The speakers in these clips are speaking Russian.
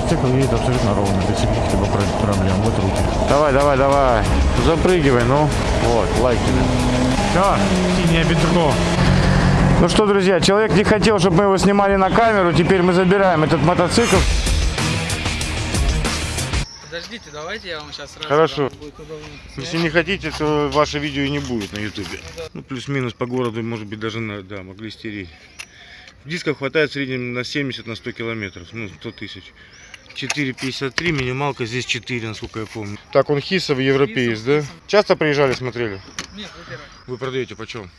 мотоцикл едет абсолютно ровно, без каких-либо про- проблем. Вот руки. Давай, давай, давай. Запрыгивай, ну. Вот, лайк тебе. Все, синее бедро. Ну что, друзья, человек не хотел, чтобы мы его снимали на камеру. Теперь мы забираем этот мотоцикл. Подождите, давайте я вам сейчас сразу Хорошо. будет Если не хотите, то ваше видео и не будет на ютубе. Ну, плюс-минус по городу, может быть, даже на, да, могли стереть. Дисков хватает в среднем на 70 на 100 километров, ну, 100 тысяч. 4,53, минималка здесь 4, насколько я помню. Так, он хисов европеец, Хисов, да? хисов. Часто приезжали, смотрели? Нет, вы первый. Вы продаете почем?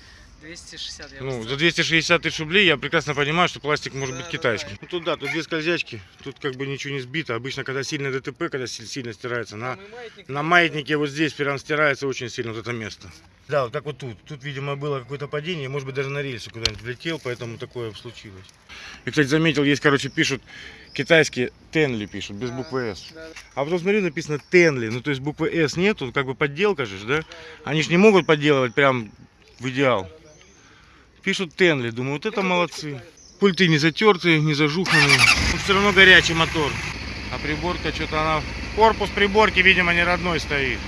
260 я Ну, за 260 тысяч рублей я прекрасно понимаю, что пластик может быть Да, китайский. да, Ну, тут да, тут две скользячки, тут как бы ничего не сбито. Обычно, когда сильно ДТП, когда си- сильно стирается, на, маятник, на маятнике вот здесь прям стирается очень сильно вот это место. Да, вот как вот тут. Тут, видимо, было какое-то падение, может быть, даже на рельсы куда-нибудь влетел, поэтому такое случилось. И, кстати, заметил, есть, короче, пишут, китайские Тенли пишут, без буквы С. да, да. А потом смотрю, написано Тенли, ну то есть буквы С нету, как бы подделка же, да? Они же не могут подделывать прям в идеал. Пишут Тенли, думаю, вот это молодцы. Пульты не затертые, не зажуханные. Но все равно горячий мотор. А приборка что-то она... Корпус приборки, видимо, не родной стоит.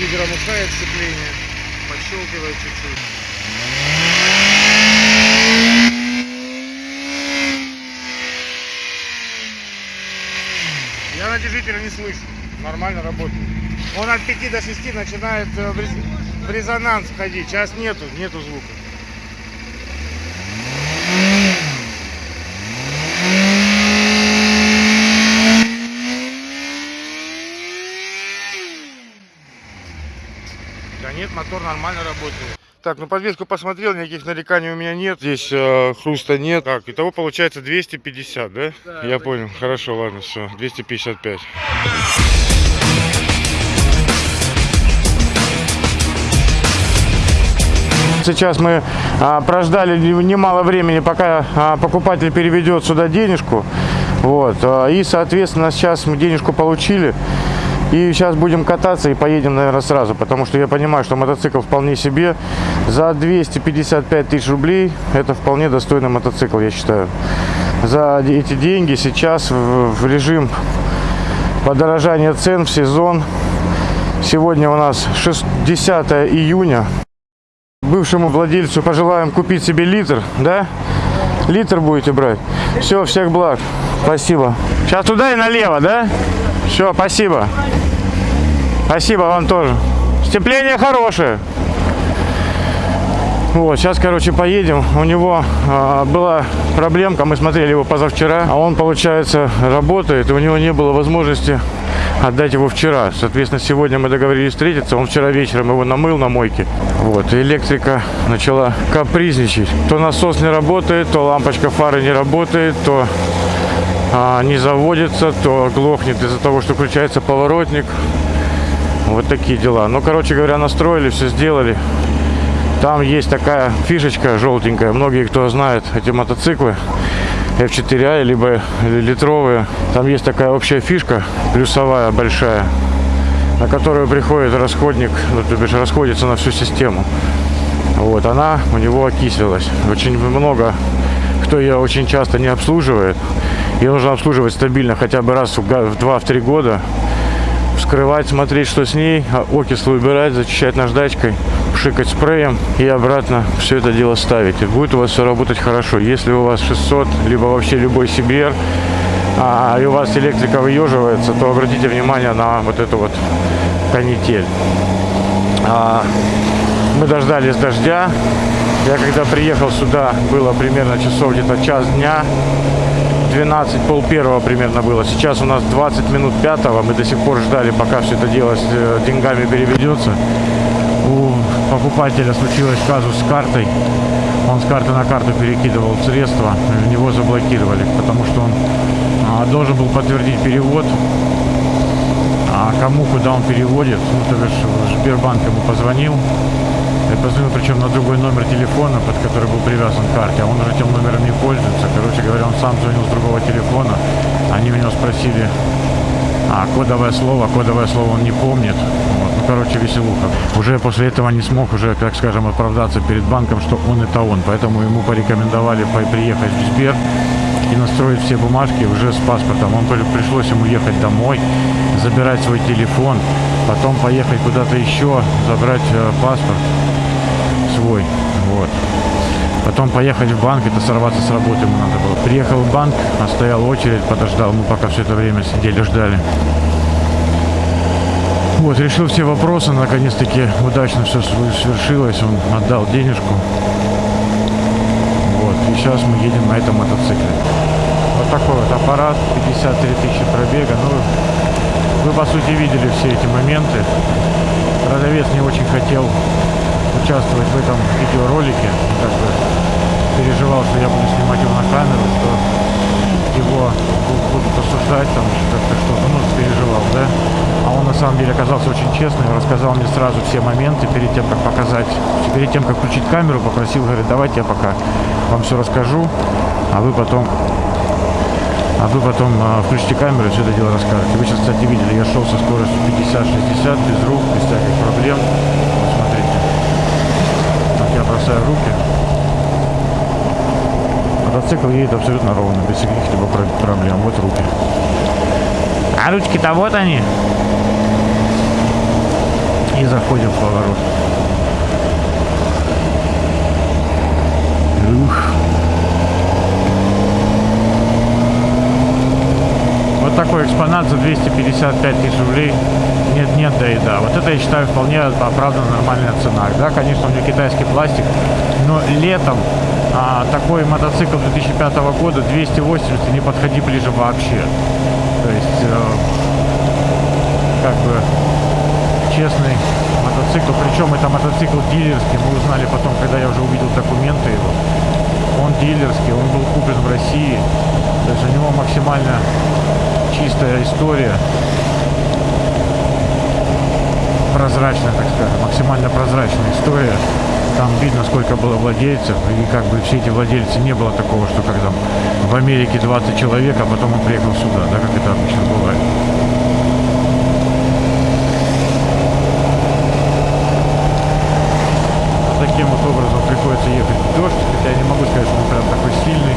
Лидером ушает сцепление. Пощелкивает чуть-чуть. Я натяжителя не слышу. Нормально работает. Он от 5 до 6 начинает э, в рез- в резонанс входить. Сейчас нету, нету звука. Да нет, мотор нормально работает. Так, ну подвеску посмотрел, никаких нареканий у меня нет. Здесь э, хруста нет. Так, итого получается 250, да? Да, Я понял. Хорошо, ладно, все. 255. Сейчас мы а, прождали не- немало времени, пока а, покупатель переведет сюда денежку. Вот. а, и, соответственно, сейчас мы денежку получили. И сейчас будем кататься и поедем, наверное, сразу. Потому что я понимаю, что мотоцикл вполне себе. За 255 тысяч рублей это вполне достойный мотоцикл, я считаю. За эти деньги сейчас в, режим подорожания цен в сезон. Сегодня у нас 6 10 июня. Бывшему владельцу пожелаем купить себе литр, да? Литр будете брать. Все, всех благ. Спасибо. Сейчас туда и налево, да? Все, спасибо. Спасибо вам тоже. Сцепление хорошее. Вот, сейчас, короче, поедем. У него а, была проблемка, мы смотрели его позавчера, а он, получается, работает, и у него не было возможности отдать его вчера. Соответственно, сегодня мы договорились встретиться, он вчера вечером его намыл на мойке. Вот, и электрика начала капризничать. То насос не работает, то лампочка фары не работает, то а, не заводится, то глохнет из-за того, что включается поворотник. Вот такие дела. Ну, короче говоря, настроили, все сделали. Там есть такая фишечка желтенькая. Многие, кто знает эти мотоциклы, F4i, либо литровые. Там есть такая общая фишка, плюсовая, большая, на которую приходит расходник, ну, то бишь расходится на всю систему. Вот, она у него окислилась. Очень много, кто ее очень часто не обслуживает. Ее нужно обслуживать стабильно, хотя бы раз в га- в 2-3 года. Вскрывать, смотреть, что с ней, а окислы убирать, зачищать наждачкой, пшикать спреем и обратно все это дело ставить. И будет у вас все работать хорошо. Если у вас 600, либо вообще любой CBR, а, и у вас электрика выеживается, то обратите внимание на вот эту вот канитель. А, мы дождались дождя. Я когда приехал сюда, было примерно часов где-то час дня. 12, пол первого примерно было. Сейчас у нас 20 минут пятого. Мы до сих пор ждали, пока все это дело с э, деньгами переведется. Покупателя случилось казус с картой. Он с карты на карту перекидывал средства, в него заблокировали, потому что он а, должен был подтвердить перевод. А кому, куда он переводит, ну, то бишь Сбербанк ему позвонил. Я позвонил причем на другой номер телефона, под который был привязан к карте, а он уже этим номером не пользуется. Короче говоря, он сам звонил с другого телефона. Они меня спросили, а кодовое слово, кодовое слово он не помнит. Короче, веселуха. Уже после этого не смог уже, так скажем, оправдаться перед банком, что он это он. Поэтому ему порекомендовали по- приехать в Сбер и настроить все бумажки уже с паспортом. Он при- пришлось ему ехать домой, забирать свой телефон, потом поехать куда-то еще, забрать э, паспорт свой. Вот. Потом поехать в банк, это сорваться с работы ему надо было. Приехал в банк, а стоял очередь, подождал, мы пока все это время сидели, ждали. Вот, решил все вопросы, наконец-таки удачно все свершилось, он отдал денежку. Вот, и сейчас мы едем на этом мотоцикле. Вот такой вот аппарат, 53 тысячи пробега. Ну, вы, по сути, видели все эти моменты. Продавец не очень хотел участвовать в этом видеоролике. Как бы переживал, что я буду снимать его на камеру, что его бу- будут осуждать, там как-то что-то, ну, переживал, да. А он на самом деле оказался очень честным, рассказал мне сразу все моменты перед тем, как показать, перед тем, как включить камеру, попросил, говорит, давайте я пока вам все расскажу, а вы потом а вы потом а, включите камеру и все это дело расскажете. Вы сейчас, кстати, видели, я шел со скоростью 50-60, без рук, без всяких проблем. Вот смотрите. Так я бросаю руки. Мотоцикл едет абсолютно ровно, без каких-либо про- проблем. Вот руки. А ручки-то вот они. И заходим в поворот. Ух. Вот такой экспонат за 255 тысяч рублей. Нет, нет, да и да. Вот это я считаю вполне оправданно нормальная цена. Да, конечно, у него китайский пластик, но летом такой мотоцикл 2005 года 280 не подходи ближе вообще. То есть, э, как бы честный мотоцикл. Причем это мотоцикл дилерский. Мы узнали потом, когда я уже увидел документы его. Он дилерский, он был куплен в России. То есть у него максимально чистая история. Прозрачная, так скажем, максимально прозрачная история. Там видно, сколько было владельцев, и как бы все эти владельцы не было такого, что там в Америке 20 человек, а потом он приехал сюда, да, как это обычно бывает. Вот Таким вот образом приходится ехать в дождь, хотя я не могу сказать, что он прям такой сильный.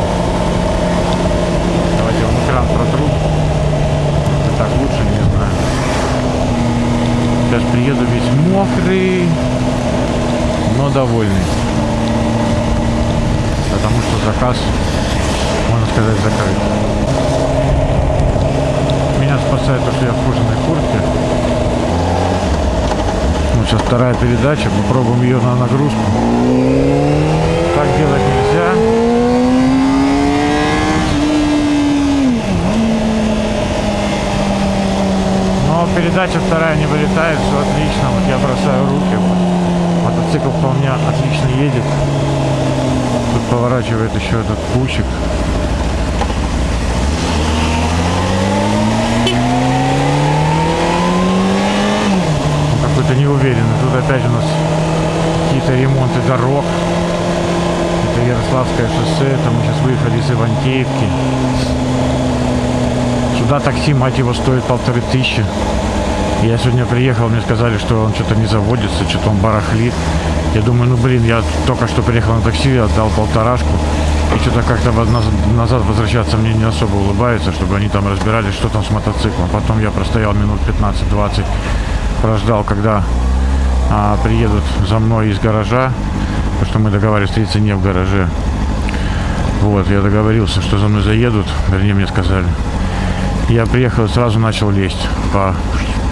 Давайте я вам экран протру. Это так лучше, не знаю. Сейчас приеду весь мокрый, но довольный. Потому что заказ, можно сказать, закрыт. Меня спасает то, что я в кожаной куртке. Ну, сейчас вторая передача, попробуем ее на нагрузку. Так делать нельзя. Но передача вторая не вылетает, все отлично. Вот я бросаю руки. Мотоцикл вполне отлично едет. Тут поворачивает еще этот пучик. Он какой-то неуверенный. Тут опять у нас какие-то ремонты дорог. Это Ярославское шоссе. Это мы сейчас выехали из Ивантеевки. Сюда такси, мать его, стоит полторы тысячи. Я сегодня приехал, мне сказали, что он что-то не заводится, что-то он барахлит. Я думаю, ну блин, я только что приехал на такси, отдал полторашку. И что-то как-то назад возвращаться мне не особо улыбается, чтобы они там разбирались, что там с мотоциклом. Потом я простоял минут 15-20, прождал, когда а, приедут за мной из гаража, потому что мы договаривались встретиться не в гараже. Вот, я договорился, что за мной заедут, вернее, мне сказали. Я приехал и сразу начал лезть по,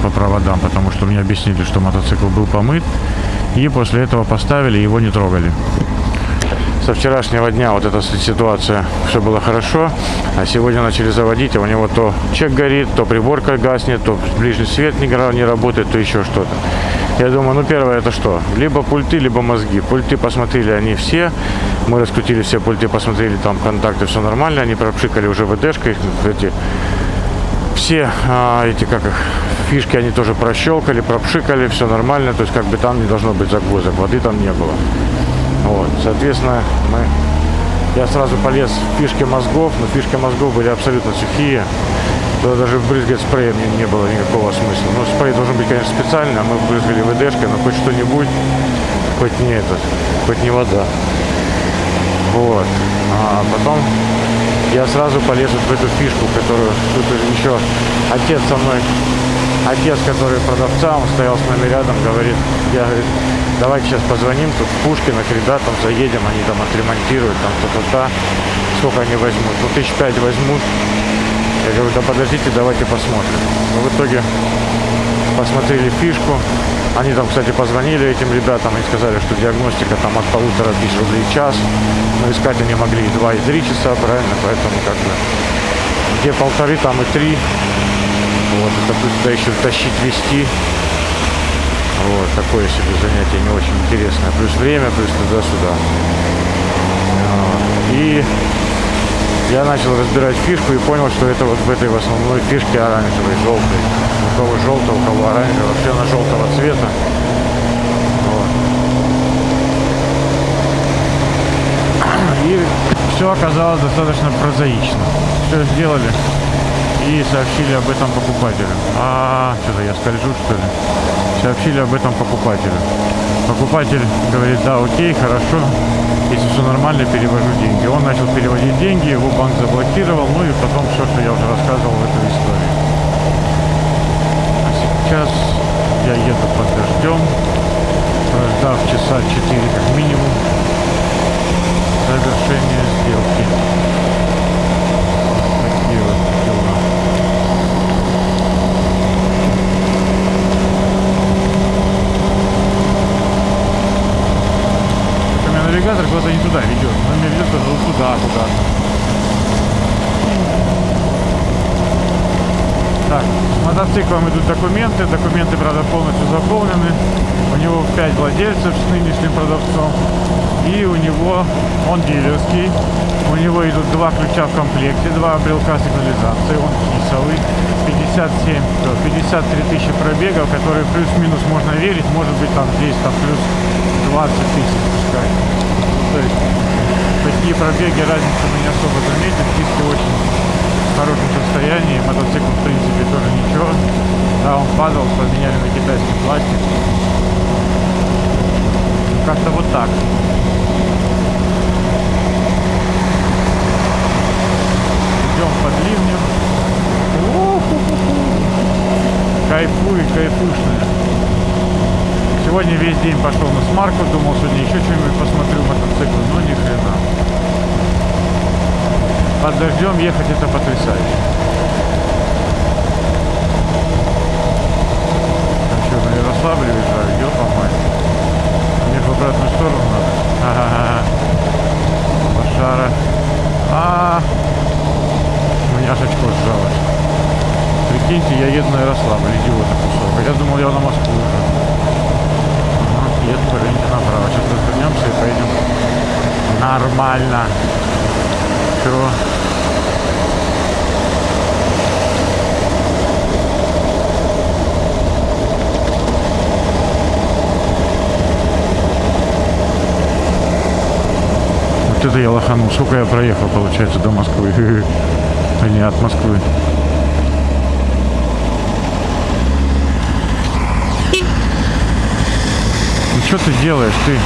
по проводам, потому что мне объяснили, что мотоцикл был помыт. И после этого поставили, его не трогали. Со вчерашнего дня вот эта си- ситуация, все было хорошо, а сегодня начали заводить, а у него то чек горит, то приборка гаснет, то ближний свет не, не работает, то еще что-то. Я думаю, ну первое это что? Либо пульты, либо мозги. Пульты посмотрели они все, мы раскрутили все пульты, посмотрели там контакты, все нормально, они пропшикали уже ВДшкой, эти все а, эти как их фишки они тоже прощелкали, пропшикали, все нормально, то есть как бы там не должно быть загвоздок, воды там не было. Вот, соответственно, мы я сразу полез в фишки мозгов, но фишки мозгов были абсолютно сухие. Туда даже брызгать спреем не, не было никакого смысла. Ну, спрей должен быть, конечно, специальный, а мы брызгали ВДшкой, но хоть что-нибудь, хоть не этот, хоть не вода. Вот. А потом я сразу полез вот в эту фишку, которую тут еще отец со мной, отец, который продавца, он стоял с нами рядом, говорит, я, говорит, давайте сейчас позвоним тут Пушкина к ребятам, заедем, они там отремонтируют, там то-то-то, сколько они возьмут, ну тысяч пять возьмут. Я говорю, да подождите, давайте посмотрим. Но в итоге посмотрели фишку. Они там, кстати, позвонили этим ребятам и сказали, что диагностика там от полутора тысяч рублей в час. Но искать они могли и два, и три часа, правильно? Поэтому как бы где полторы, там и три. Вот, это туда еще тащить, вести. Вот, такое себе занятие не очень интересное. Плюс время, плюс туда-сюда. И я начал разбирать фишку и понял, что это вот в этой в основной фишке оранжевой, желтой. У кого желтый, у кого оранжевый. Вообще она желтого цвета. Вот. И все оказалось достаточно прозаично. Все сделали и сообщили об этом покупателю. А, что-то я скольжу, что ли? Сообщили об этом покупателю. Покупатель говорит, да, окей, хорошо, если все нормально, перевожу деньги. Он начал переводить деньги, его банк заблокировал, ну и потом все, что я уже рассказывал в этой истории. А сейчас я еду под дождем, прождав часа 4 как минимум, завершение сделки. Такие вот дела. У меня навигатор туда ведет. Он меня ведет вот туда, куда-то. Так, с мотоциклом идут документы. Документы, правда, полностью заполнены. У него 5 владельцев с нынешним продавцом. И у него, он дилерский. У него идут два ключа в комплекте, два брелка сигнализации. Он кисовый. 57, то 53 тысячи пробегов, которые плюс-минус можно верить. Может быть там здесь там плюс 20 тысяч пускай. То есть такие пробеги разницы мы не особо заметим. Диски очень в хорошем состоянии. Мотоцикл в принципе тоже ничего. Да, он падал, поменяли на китайский пластик. Как-то вот так. Идем под ливнем. У-ху-ху-ху. Кайфуй, кайфушная. Сегодня весь день пошел на смарку, думал, сегодня еще что-нибудь посмотрю мотоцикл, но ни хрена. Под дождем ехать это потрясающе. А что, на Ярославле въезжаю? Ёпа мать. Мне в обратную сторону надо. Ага. Лошара. А, у меня аж очко сжалось. Прикиньте, я еду на Ярославль, идиота кусок. А я думал, я на Москву уже. Еду, поверните направо. Сейчас развернемся и поедем нормально. Все. Вот это я лоханул. Сколько я проехал, получается, до Москвы? А не от Москвы. Что ты делаешь, ты?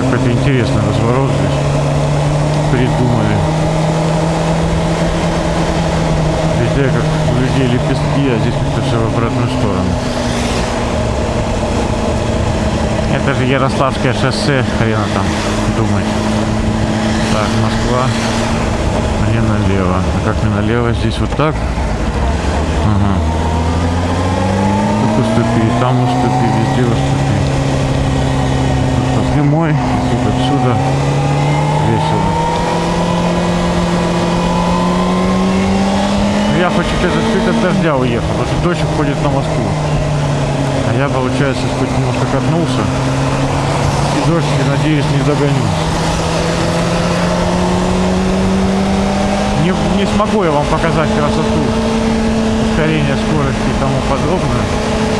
Какой-то интересный разворот здесь придумали. Везде как у людей лепестки, а здесь как-то все в обратную сторону. Это же Ярославское шоссе, хрена там думать. Так, Москва. Мне налево. А как мне налево? Здесь вот так? Ага. Тут уступи, там уступи, везде уступи. Тут прямой, тут отсюда. Весело. Ну, Я хочу чуть от дождя уехал, потому что дождь уходит на Москву. А я, получается, хоть немножко катнулся. Я надеюсь, не догоню. Не, не смогу я вам показать красоту ускорения скорости и тому подобное.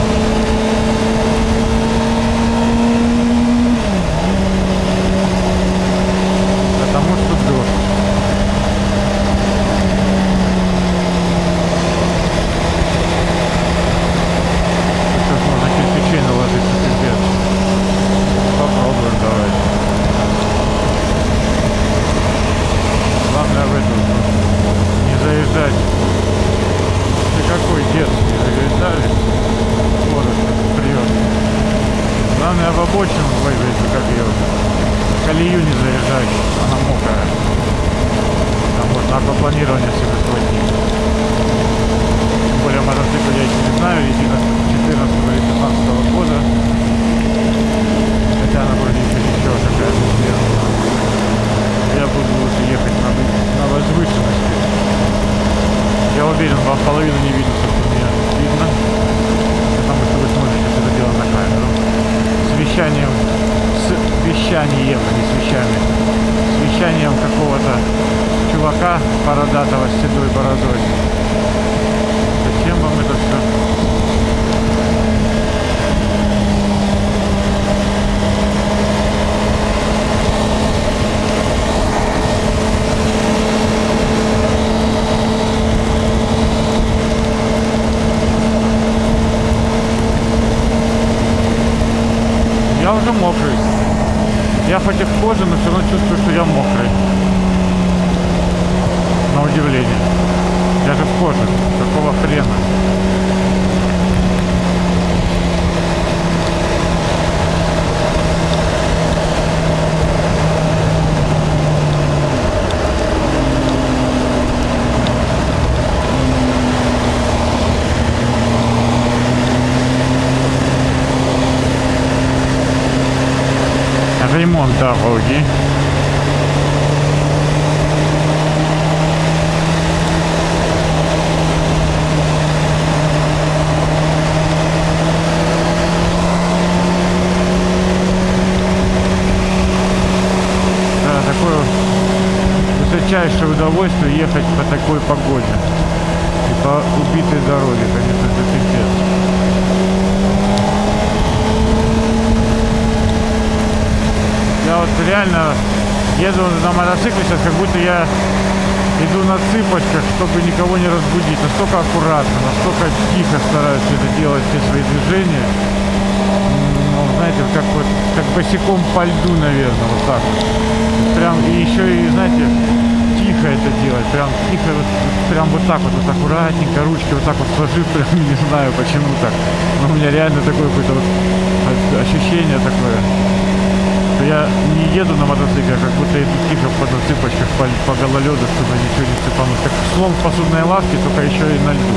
Дороги. Да, такое высочайшее удовольствие ехать по такой погоде. И по убитой дороге, конечно, это пипец. Я вот реально еду на мотоцикле сейчас, как будто я иду на цыпочках, чтобы никого не разбудить. Настолько аккуратно, настолько тихо стараюсь это делать, все свои движения. Ну, знаете, как вот, как босиком по льду, наверное, вот так вот. Прям, и еще и, знаете, тихо это делать, прям тихо, вот, прям вот так вот, вот аккуратненько, ручки вот так вот сложив, прям не знаю почему так. Но у меня реально такое какое-то вот ощущение такое я не еду на мотоцикле, а как будто иду тихо по цыпочках по, по гололеду, чтобы ничего не цепануть. Как слон в посудной лавке, только еще и на льду.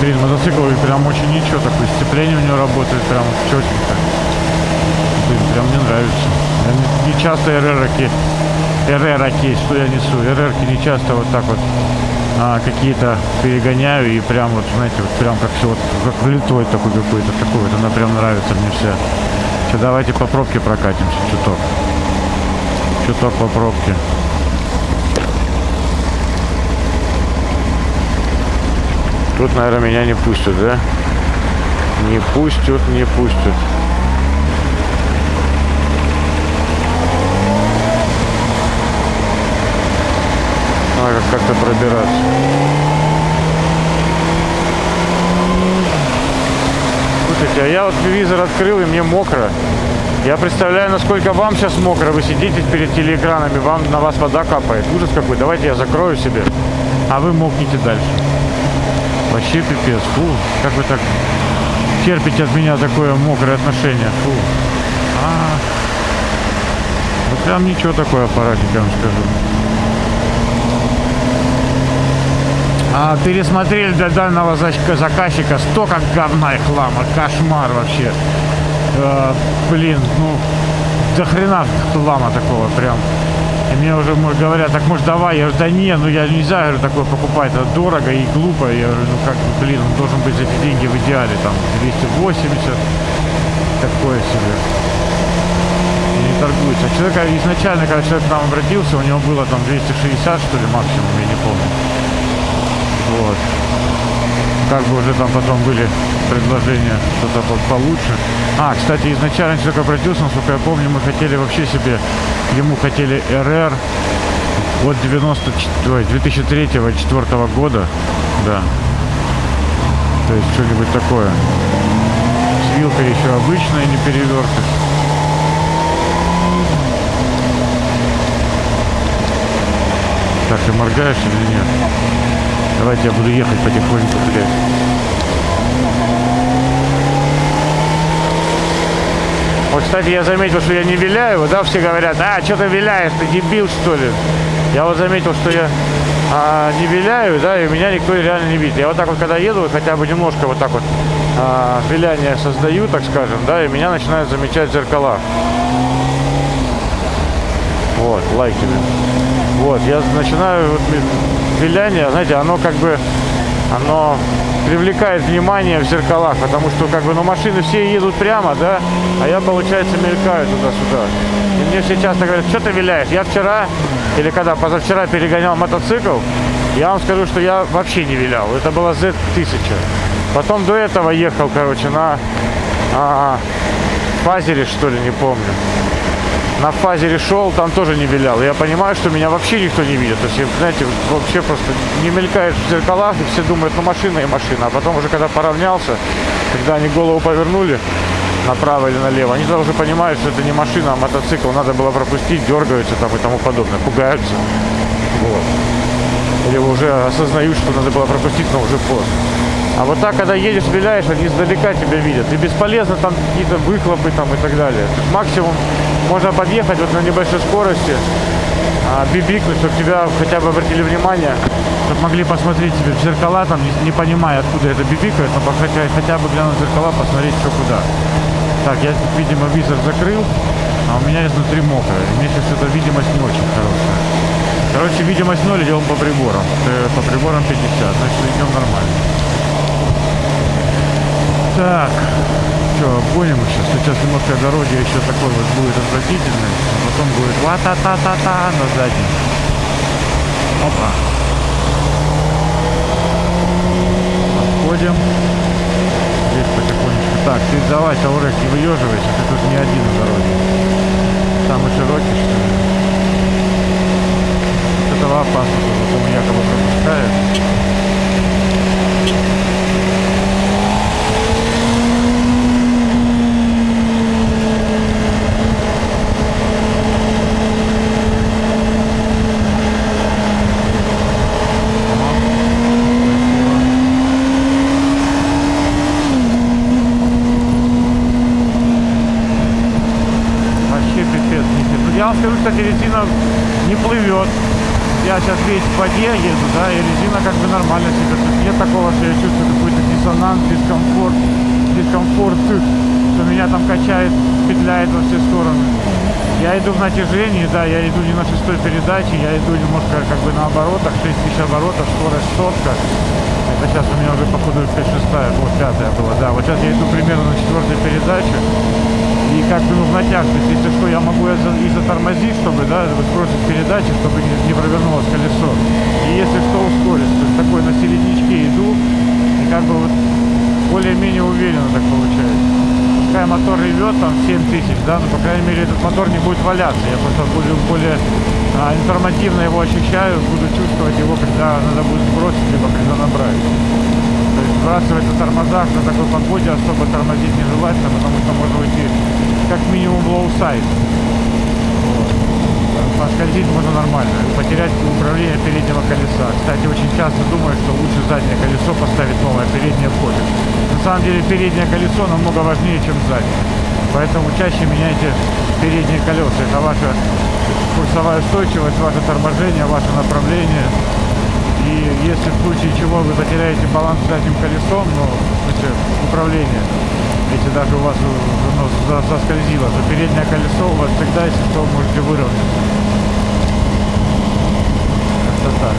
Блин, мотоцикл прям очень ничего, такое сцепление у него работает прям четенько. Прям мне нравится. Не, часто РРки, РРки, что я несу, РРки не часто вот так вот а, какие-то перегоняю и прям вот, знаете, вот прям как все вот как влитой такой какой-то, такой вот, она прям нравится мне вся. Сейчас давайте по пробке прокатимся чуток. Чуток по пробке. Тут, наверное, меня не пустят, да? Не пустят, не пустят. Как-то пробираться. Слушайте, а я вот телевизор открыл, и мне мокро. Я представляю, насколько вам сейчас мокро. Вы сидите перед телеэкранами, вам на вас вода капает. Ужас какой. Давайте я закрою себе, а вы мокните дальше. Вообще пипец. Фу, как вы так терпите от меня такое мокрое отношение. Фу. А, ну прям ничего такое аппаратик, я вам скажу. А, пересмотрели для данного зак- заказчика столько говна и хлама. Кошмар вообще. Э, блин, ну, до хрена хлама такого прям. И мне уже говорят, так может давай, я говорю, да не, ну я нельзя говорю, такое покупать, это дорого и глупо. Я говорю, ну как, блин, он должен быть за эти деньги в идеале, там, 280, такое себе. И не торгуется. А человек изначально, когда человек к нам обратился, у него было там 260, что ли, максимум, я не помню. Вот. Как бы уже там потом были предложения что-то по- получше. А, кстати, изначально человек обратился, насколько я помню, мы хотели вообще себе, ему хотели РР от 94, ой, 2003-2004 года, да. То есть что-нибудь такое. С вилкой еще обычная, не перевертыш. Так, ты моргаешь или нет? Давайте я буду ехать потихоньку, блядь. Вот, кстати, я заметил, что я не виляю, да, все говорят, а, что ты виляешь, ты дебил, что ли? Я вот заметил, что я а, не виляю, да, и меня никто реально не видит. Я вот так вот, когда еду, хотя бы немножко вот так вот а, виляние создаю, так скажем, да, и меня начинают замечать зеркала. Вот, лайки. Вот, я начинаю вот, виляние, знаете, оно как бы, оно привлекает внимание в зеркалах, потому что как бы, ну машины все едут прямо, да, а я, получается, мелькаю туда-сюда. И мне все часто говорят, что ты виляешь? Я вчера, или когда позавчера перегонял мотоцикл, я вам скажу, что я вообще не вилял. Это была Z1000. Потом до этого ехал, короче, на а, фазере, что ли, не помню на фазере шел, там тоже не вилял. Я понимаю, что меня вообще никто не видит. То есть, знаете, вообще просто не мелькаешь в зеркалах, и все думают, ну машина и машина. А потом уже, когда поравнялся, когда они голову повернули направо или налево, они уже понимают, что это не машина, а мотоцикл. Надо было пропустить, дергаются там и тому подобное, пугаются. Вот. Или уже осознают, что надо было пропустить, но уже поздно. А вот так, когда едешь, виляешь, они издалека тебя видят. И бесполезно там какие-то выхлопы там и так далее. Максимум можно подъехать вот на небольшой скорости, а, бибикнуть, чтобы тебя хотя бы обратили внимание, чтобы могли посмотреть тебе в зеркала, там, не, не понимая, откуда это бибикает, но хотя, хотя бы глянуть в зеркала, посмотреть, что куда. Так, я, видимо, визор закрыл, а у меня изнутри мокрое. Мне сейчас эта видимость не очень хорошая. Короче, видимость 0, идем по приборам. Э, По приборам 50, значит идем нормально. Так, что, обгоним сейчас. Сейчас немножко дороги еще такой вот будет отвратительный. А потом будет ва-та-та-та-та на заднем. Опа. Отходим. Здесь потихонечку. Так, ты давай, Таурек, не выеживайся, ты тут не один на дороге. Самый широкий, что ли? Вот этого опасно, потому якобы пропускает. Вообще пипец. нифига. Ну, я вам скажу, кстати, резина не плывет. Я сейчас весь в воде еду, да, и резина как бы нормально себя. То есть нет такого, что я чувствую какой-то диссонанс, дискомфорт, дискомфорт, что меня там качает, петляет во все стороны. Я иду в натяжении, да, я иду не на шестой передаче, я иду немножко как бы на оборотах, 6000 оборотов, скорость сотка. Это сейчас у меня уже походу 5 шестая, вот пятая была, да. Вот сейчас я иду примерно на четвертой передаче. И как бы ну, в натяг, то есть если что, я могу и за- и затормозить, чтобы, да, сбросить передачи, чтобы не, провернулось колесо. И если что, ускорить. То есть такой на середнячке иду, и как бы вот более-менее уверенно так получается. Пускай мотор ревет там 7000, да, но по крайней мере этот мотор не будет валяться. Я просто буду более а, информативно его ощущаю, буду чувствовать его, когда надо будет сбросить, либо когда набрать. На тормозах на такой погоде особо тормозить нежелательно, потому что можно уйти как минимум low-side. Поскользить можно нормально, потерять управление переднего колеса. Кстати, очень часто думаю, что лучше заднее колесо поставить новое, переднее пофиг. На самом деле переднее колесо намного важнее, чем заднее. Поэтому чаще меняйте передние колеса. Это ваша курсовая устойчивость, ваше торможение, ваше направление. И если в случае чего вы потеряете баланс задним колесом, ну, в смысле, управление, если даже у вас ну, за- соскользило, то переднее колесо у вас всегда, если что, можете выровнять. Как-то так.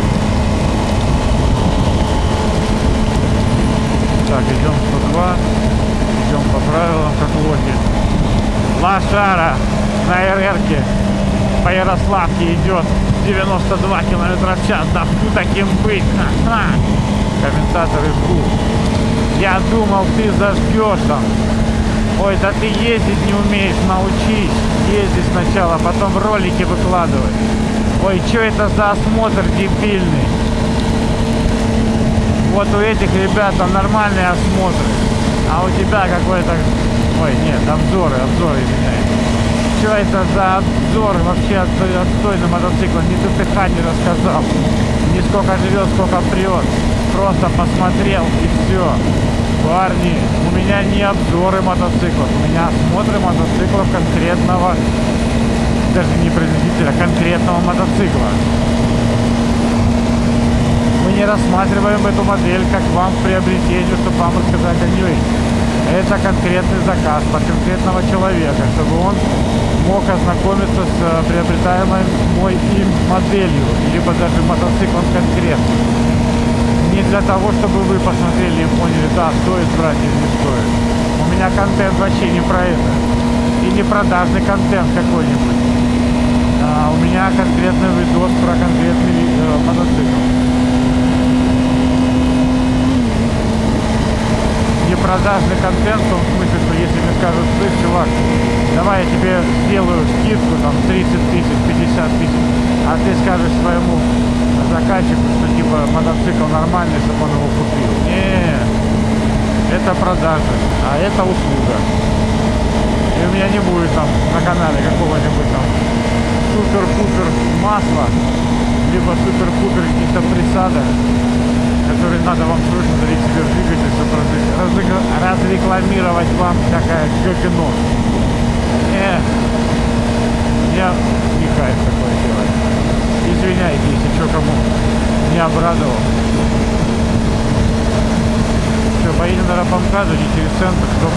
Так, идем 102, идем по правилам, как лохи. Лошара на РРке по Ярославке идет 92 километра в час. Да фу таким быть. Ха-ха. Комментаторы жгут. Я думал, ты зажгешь там. Ой, да ты ездить не умеешь, научись. Езди сначала, потом ролики выкладывай. Ой, что это за осмотр дебильный? Вот у этих ребят там нормальные осмотры. А у тебя какой-то... Ой, нет, обзоры, обзоры, извиняюсь. Что это за обзор вообще отстой, отстой на мотоцикл? Ни ТТХ не рассказал. Ни сколько живет, сколько прет. Просто посмотрел и все. Парни, у меня не обзоры мотоциклов, у меня осмотры мотоциклов конкретного, даже не производителя, конкретного мотоцикла. Мы не рассматриваем эту модель как вам в приобретению, чтобы вам рассказать о ней. Это конкретный заказ под конкретного человека, чтобы он мог ознакомиться с э, приобретаемой мой им моделью, либо даже мотоциклом конкретно. Не для того, чтобы вы посмотрели и поняли, да, стоит брать или не стоит. У меня контент вообще не про это. И не продажный контент какой-нибудь. А у меня конкретный видос про конкретный э, мотоцикл. Не продажный контент, в том смысле, что если мне скажут, слышь, чувак, давай я тебе сделаю скидку, там, 30 тысяч, 50 тысяч, а ты скажешь своему заказчику, что, типа, мотоцикл нормальный, чтобы он его купил. Не, это продажа, а это услуга. И у меня не будет там на канале какого-нибудь там супер-пупер масла, либо супер-пупер каких-то присадок, который надо вам срочно себе в двигатель, чтобы разрекламировать вам всякое говно. Не, я не кайф такое делать. Извиняйте, если что кому не обрадовал. Все, поедем на Рапамкаду, не через центр, 100%,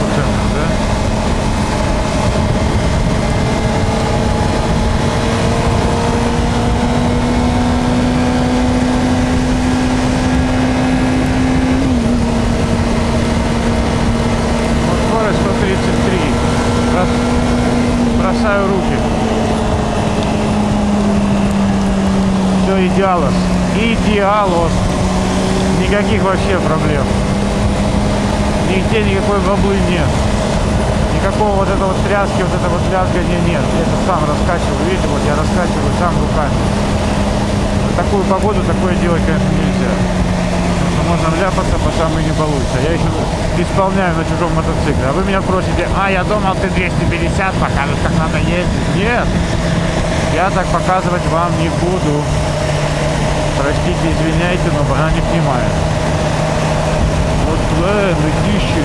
да? Вот скорость 133. Брос- Бросаю руки. Все идеалос. Идеалос. Никаких вообще проблем. Нигде никакой воблы нет. Никакого вот этого вот тряски, вот этого вот лязгания нет. Я это сам раскачиваю. Видите, вот я раскачиваю сам руками. Такую погоду такое делать, конечно, нельзя. Потому что можно вляпаться по самой не получится. Я еще исполняю на чужом мотоцикле. А вы меня просите, а я думал ты 250 покажешь, как надо ездить. Нет, я так показывать вам не буду. Простите, извиняйте, но она не понимает. Вот э, летище.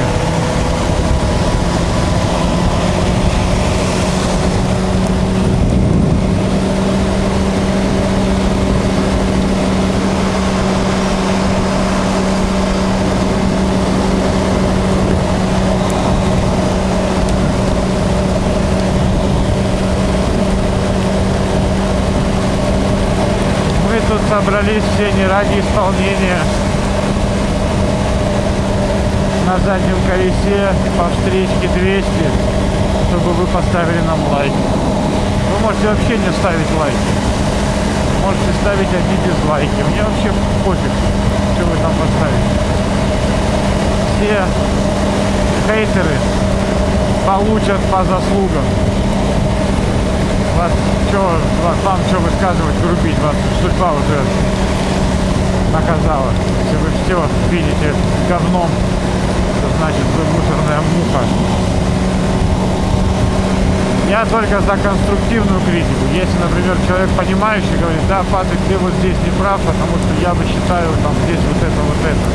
Мы тут собрались все не ради исполнения. На заднем колесе по встречке 200, чтобы вы поставили нам лайк. Вы можете вообще не ставить лайки. Можете ставить одни дизлайки. Мне вообще пофиг, что вы там поставите. Все хейтеры получат по заслугам. Вас что, вас, вам что высказывать, грубить, вас судьба уже наказала. Если вы все видите говном, то значит вы мусорная муха. Я только за конструктивную критику. Если, например, человек понимающий говорит, да, Патрик, ты вот здесь не прав, потому что я бы считаю там здесь вот это, вот это.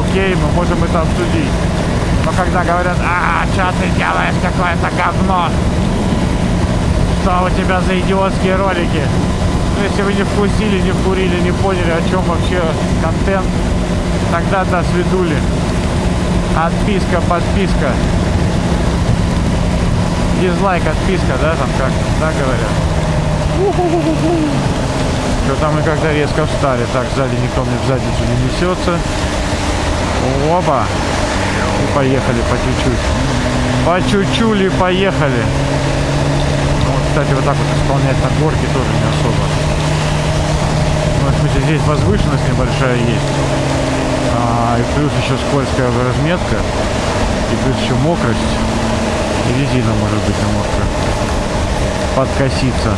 Окей, мы можем это обсудить. Но когда говорят, а, что ты делаешь какое-то говно, что у тебя за идиотские ролики? Ну, если вы не вкусили, не вкурили, не поняли, о чем вообще контент, тогда до свидули. Отписка, подписка. Дизлайк, отписка, да, там как, да, говорят? Что там мы когда резко встали, так, сзади никто мне в задницу не несется. Опа! И поехали по чуть-чуть. По чуть-чуть поехали. Вот, кстати, вот так вот исполнять на горке тоже не особо. Ну, в смысле, здесь возвышенность небольшая есть. А, и плюс еще скользкая разметка. И плюс еще мокрость. И резина может быть немножко подкоситься.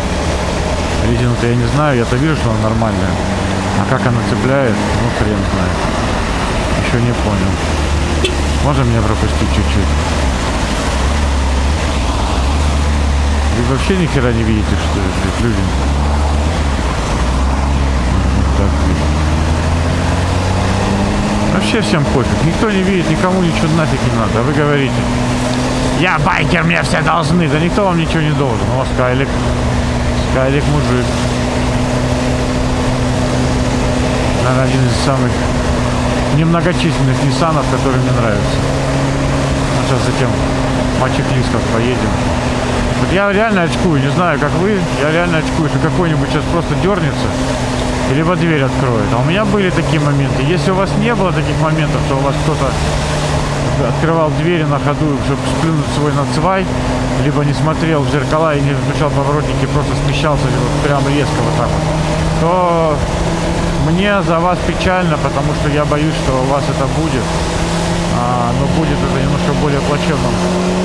Резину-то я не знаю, я-то вижу, что она нормальная. А как она цепляет, ну хрен знает. Еще не понял. Можно меня пропустить чуть-чуть? Вы вообще ни хера не видите, что блядь, люди? Так, вообще всем пофиг. Никто не видит, никому ничего нафиг не надо. А вы говорите, я байкер, мне все должны. Да никто вам ничего не должен. О, Скайлик. Скайлик мужик. Наверное, один из самых немногочисленных Ниссанов, который мне нравится. А сейчас затем мотоциклистов поедем. Я реально очкую, не знаю, как вы, я реально очкую, что какой-нибудь сейчас просто дернется, либо дверь откроет. А у меня были такие моменты. Если у вас не было таких моментов, что у вас кто-то открывал двери на ходу, чтобы сплюнуть свой нацвай, либо не смотрел в зеркала и не включал поворотники, просто смещался вот прям резко вот так вот, то мне за вас печально, потому что я боюсь, что у вас это будет. А, но будет это немножко более плачевном а,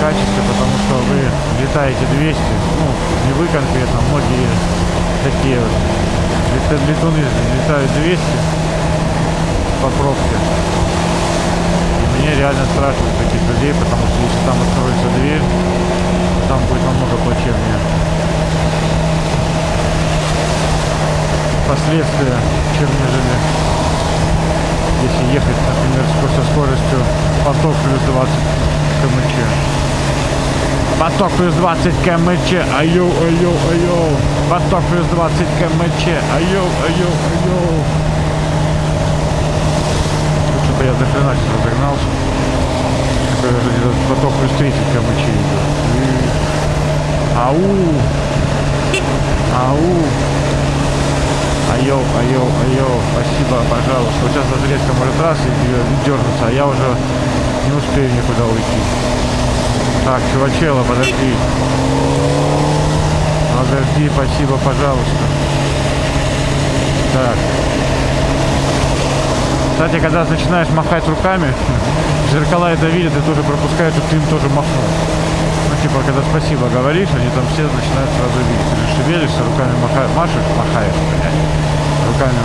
качестве, потому что вы летаете 200, ну, не вы конкретно, многие такие вот лет- летуны летают 200 по пробке. И мне реально страшно таких людей, потому что если там откроется дверь, там будет намного плачевнее. Последствия, чем нежели если ехать, например, со скоростью поток плюс 20 км. Поток плюс 20 км, айо, айо, айо. Поток плюс 20 км, айо, айо, айо. Что-то я сейчас разогнался. Поток плюс 30 км идет. Ау! Ау! Айо, айо, айо, спасибо, пожалуйста. Сейчас даже резко может раз и дернуться, а я уже не успею никуда уйти. Так, чувачела, подожди. Подожди, спасибо, пожалуйста. Так. Кстати, когда начинаешь махать руками, зеркала это видят и тоже пропускают, чтобы ты им тоже махнул. Ну, типа, когда спасибо говоришь, они там все начинают сразу видеть. Ты шевелишься, руками маха- машешь, махаешь, блядь. Руками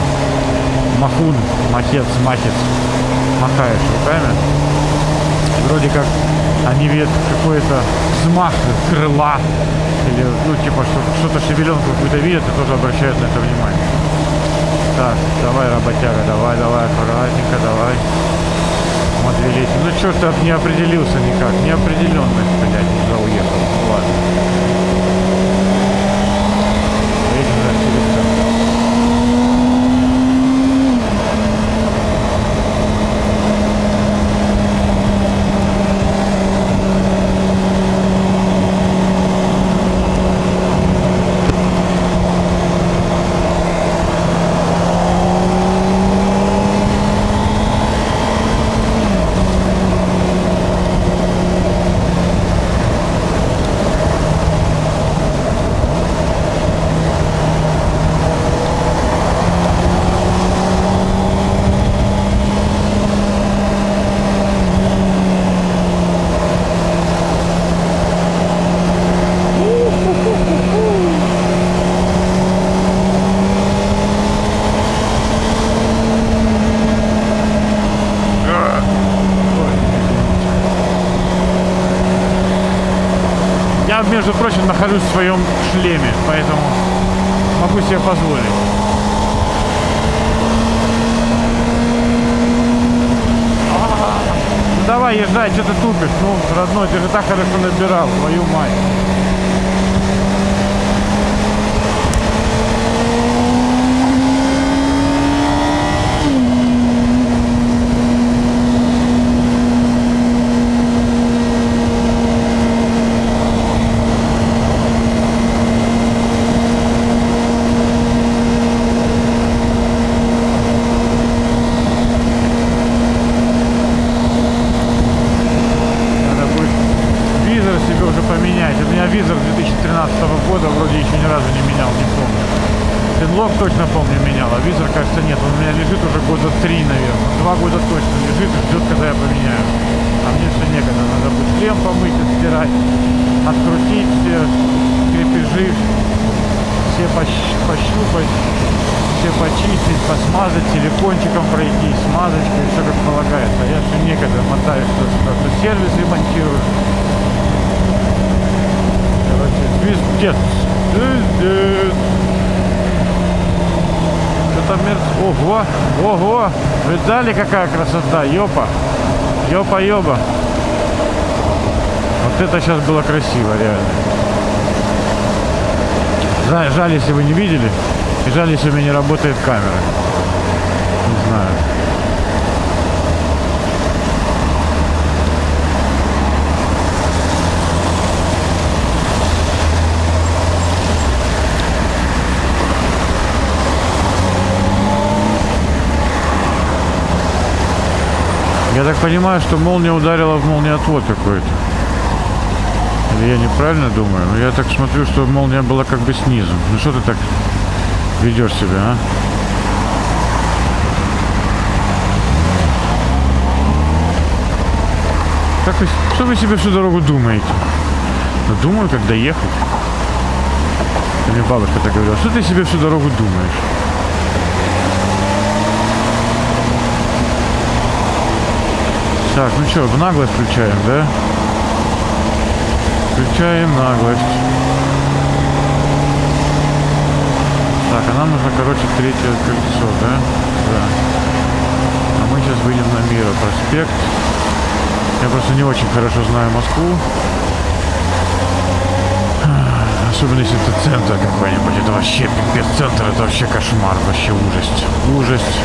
махун, махец, махец. Махаешь руками. Вроде как они видят какой-то взмах крыла. Или, ну, типа, что, что-то шевеленку какую-то видят и тоже обращают на это внимание. Так, давай, работяга, давай, давай, аккуратненько, давай. Матвей Ну что ты не определился никак? Неопределенность, блядь, уже уехал. Ну ладно. Открутить все крепежи, все пощ- пощупать, все почистить, посмазать, силикончиком пройти, смазочкой, все как полагается. А я все некогда мотаю что-то, то сервис ремонтирую. Короче, звездец. Звездец. это мерз... Ого, ого! Видали, какая красота? Ёпа! Ёпа-ёба! Вот это сейчас было красиво, реально. Жаль, жаль, если вы не видели. И жаль, если у меня не работает камера. Не знаю. Я так понимаю, что молния ударила в молниеотвод какой-то. Или я неправильно думаю? Я так смотрю, что молния была как бы снизу. Ну что ты так ведешь себя, а? Как вы, что вы себе всю дорогу думаете? Ну, думаю, как доехать. Мне бабушка так говорила, что ты себе всю дорогу думаешь? Так, ну что, в наглость включаем, да? Включаем наглость. Так, а нам нужно, короче, третье кольцо, да? Да. А мы сейчас выйдем на Мира проспект. Я просто не очень хорошо знаю Москву. Особенно если это центр какой-нибудь. Это вообще пипец. Центр это вообще кошмар. Вообще ужасть. Ужасть.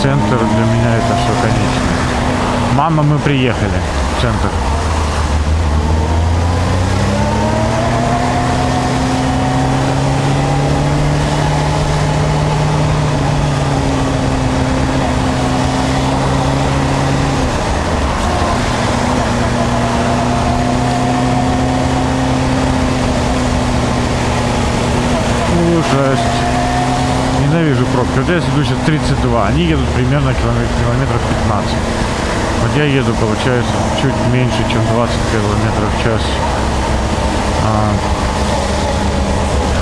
Центр для меня это все конечно. Мама, мы приехали. в Центр. Пробки. Вот я иду сейчас 32. Они едут примерно километр, километров 15. Вот я еду, получается, чуть меньше, чем 20 километров в час а,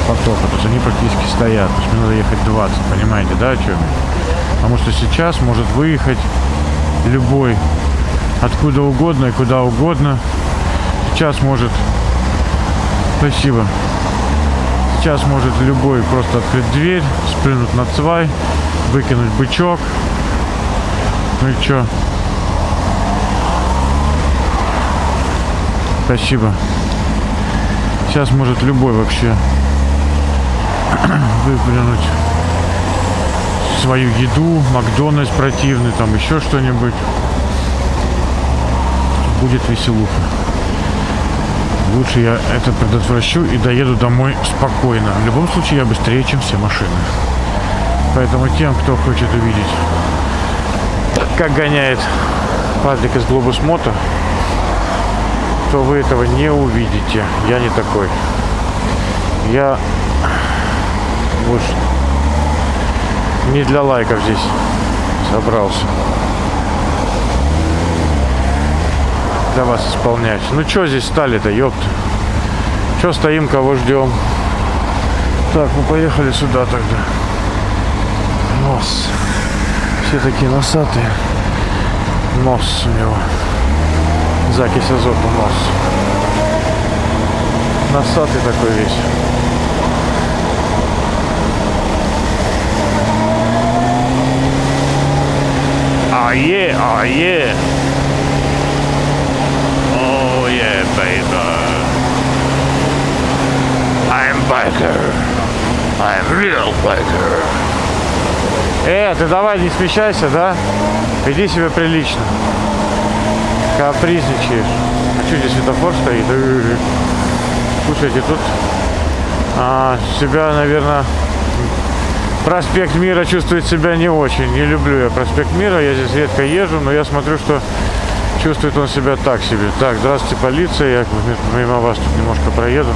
потока. То есть они практически стоят. То есть мне надо ехать 20, понимаете, да, о чем я? Потому что сейчас может выехать любой откуда угодно и куда угодно. Сейчас может... Спасибо. Сейчас может любой просто открыть дверь, спрыгнуть на цвай, выкинуть бычок. Ну и чё? Спасибо. Сейчас может любой вообще выплюнуть свою еду, Макдональдс противный, там еще что-нибудь. Будет веселуха. Лучше я это предотвращу и доеду домой спокойно. В любом случае я быстрее, чем все машины. Поэтому тем, кто хочет увидеть, как гоняет Патрик из Глобус Мото, то вы этого не увидите. Я не такой. Я вот не для лайков здесь собрался. Для вас исполнять. Ну что здесь стали-то, ёпт. Что стоим, кого ждем? Так, мы поехали сюда тогда. Нос. Все такие носатые. Нос у него. Закись азота нос. Носатый такой весь. А е, real biker. Э, ты давай не смещайся, да? Веди себя прилично. Капризничаешь. А что здесь светофор стоит? Слушайте, тут а, себя, наверное, проспект Мира чувствует себя не очень. Не люблю я проспект Мира, я здесь редко езжу, но я смотрю, что чувствует он себя так себе. Так, здравствуйте, полиция, я мимо вас тут немножко проеду.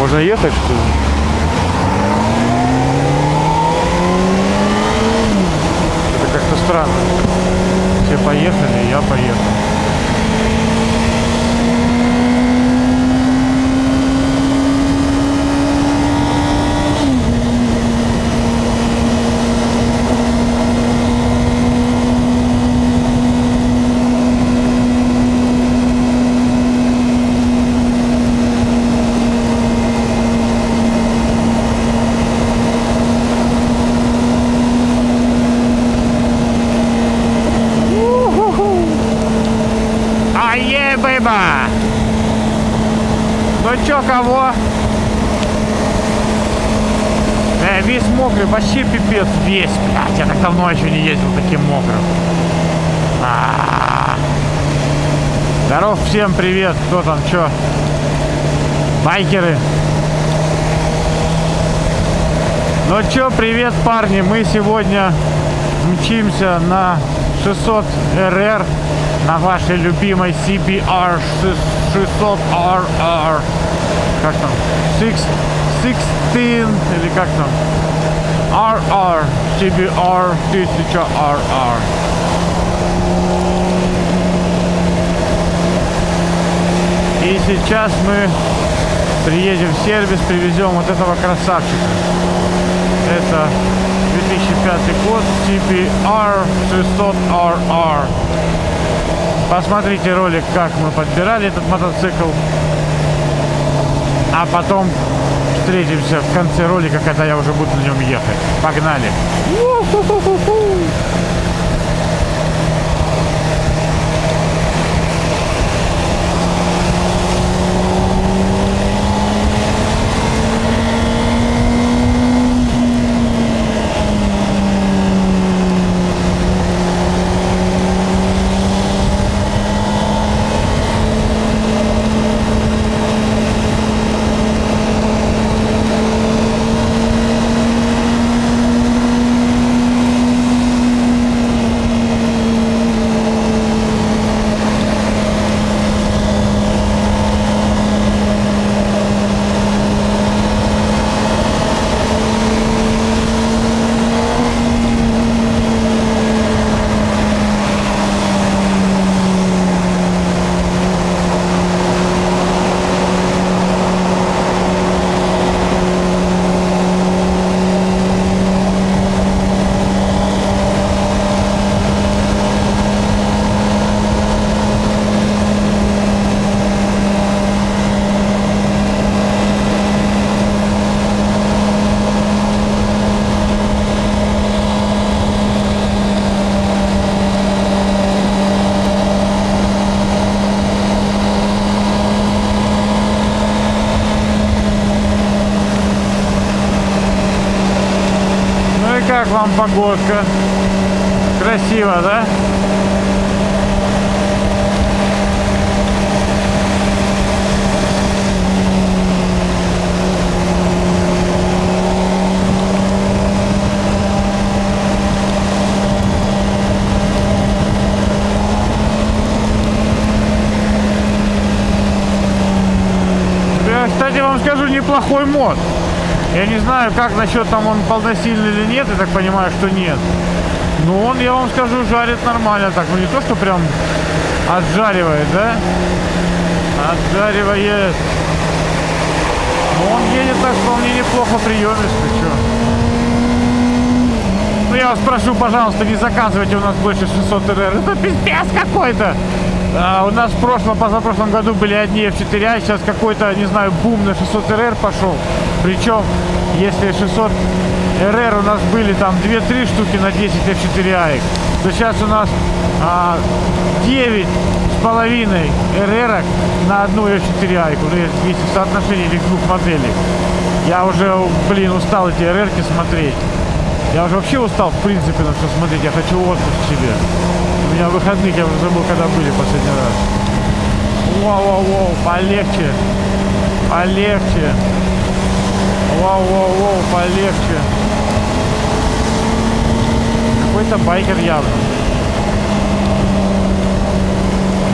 Можно ехать, что ли? Это как-то странно. Все поехали, я поехал. весь мокрый, вообще пипец, весь, блядь, я так давно еще не ездил таким мокрым. А-а-а. Здоров, всем привет, кто там, чё? Байкеры. Ну чё, привет, парни, мы сегодня мчимся на 600 РР на вашей любимой CBR 600 RR. Как там? Six, 16 или как там? RR. CBR 1000 RR. И сейчас мы приедем в сервис, привезем вот этого красавчика. Это 2005 год CBR 600RR. Посмотрите ролик, как мы подбирали этот мотоцикл. А потом встретимся в конце ролика, когда я уже буду на нем ехать. Погнали! Ну и как вам погодка? Красиво, да? Кстати, вам скажу, неплохой мод. Я не знаю, как насчет там он полносильный или нет, я так понимаю, что нет. Но он, я вам скажу, жарит нормально так. Ну не то, что прям отжаривает, да? Отжаривает. Но он едет так вполне неплохо приемистый, что. Ну я вас прошу, пожалуйста, не заказывайте у нас больше 600 РР. Это пиздец какой-то. А, у нас в прошлом, позапрошлом году были одни F4, а сейчас какой-то, не знаю, бум на 600 РР пошел. Причем, если 600 РР у нас были там 2-3 штуки на 10 F4 то сейчас у нас а, 9 с половиной РР на одну F4 ну, если в соотношении этих двух моделей. Я уже, блин, устал эти РР смотреть. Я уже вообще устал, в принципе, на все смотреть. Я хочу отпуск себе. У меня выходных, я уже забыл, когда были последний раз. Воу-воу-воу, полегче. Полегче. Воу-воу-воу, полегче. Какой-то байкер явно.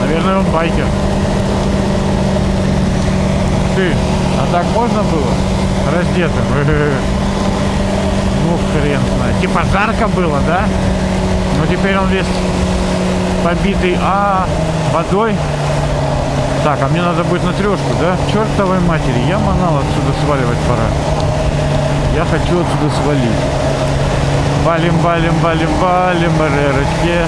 Наверное, он байкер. Ты, а так можно было? Раздетым. Ну, хрен знает. Типа жарко было, да? Но теперь он весь побитый, а водой. Так, а мне надо будет на трешку, да? Чертовой матери, я манал отсюда сваливать пора. Я хочу отсюда свалить. Валим, валим, валим, валим, РРочки.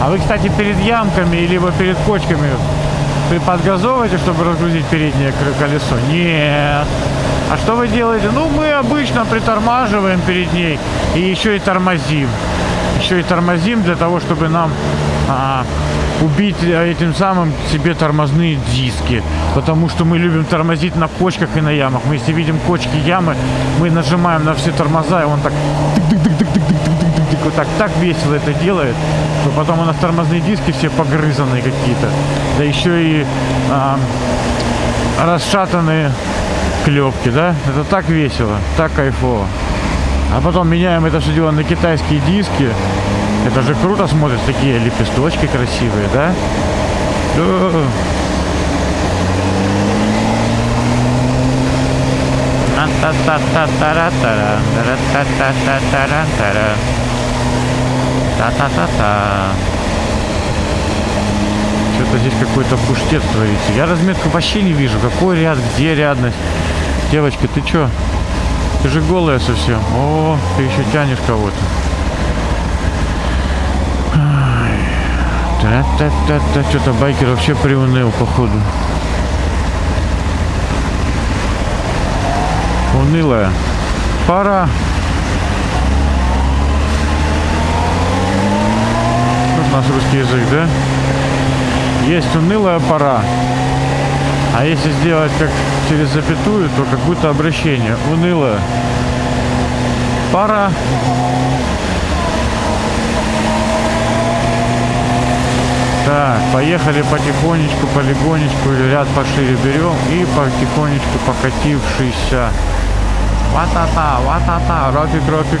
А вы, кстати, перед ямками, либо перед кочками вы подгазовываете, чтобы разгрузить переднее колесо? Нет. А что вы делаете? Ну, мы обычно притормаживаем перед ней и еще и тормозим. Еще и тормозим для того, чтобы нам а, убить э, этим самым себе тормозные диски. Потому что мы любим тормозить на кочках и на ямах. Мы если видим кочки, ямы, мы нажимаем на все тормоза, и он так вот так, так весело это делает, что потом у нас тормозные диски все погрызанные какие-то. Да еще и а, расшатанные клепки, да? Это так весело, так кайфово. А потом меняем это все дело на китайские диски. Это же круто смотрится, такие лепесточки красивые, да? Да. Та-та-та-та-та-ра-та-ра, Что-то здесь какой-то пуштец творится. Я разметку вообще не вижу. Какой ряд, где рядность. Девочка, ты чё? Ты же голая совсем. О, ты еще тянешь кого-то. Та-та-та-та. Что-то байкер вообще приуныл, походу. Унылая. Пора. Вот у нас русский язык, да? Есть унылая пора. А если сделать как через запятую, то как будто обращение. Унылое. Пора. Так, поехали потихонечку, полигонечку, ряд пошире берем и потихонечку покатившийся. Ва-та-та, ва-та-та, ропик, ропик,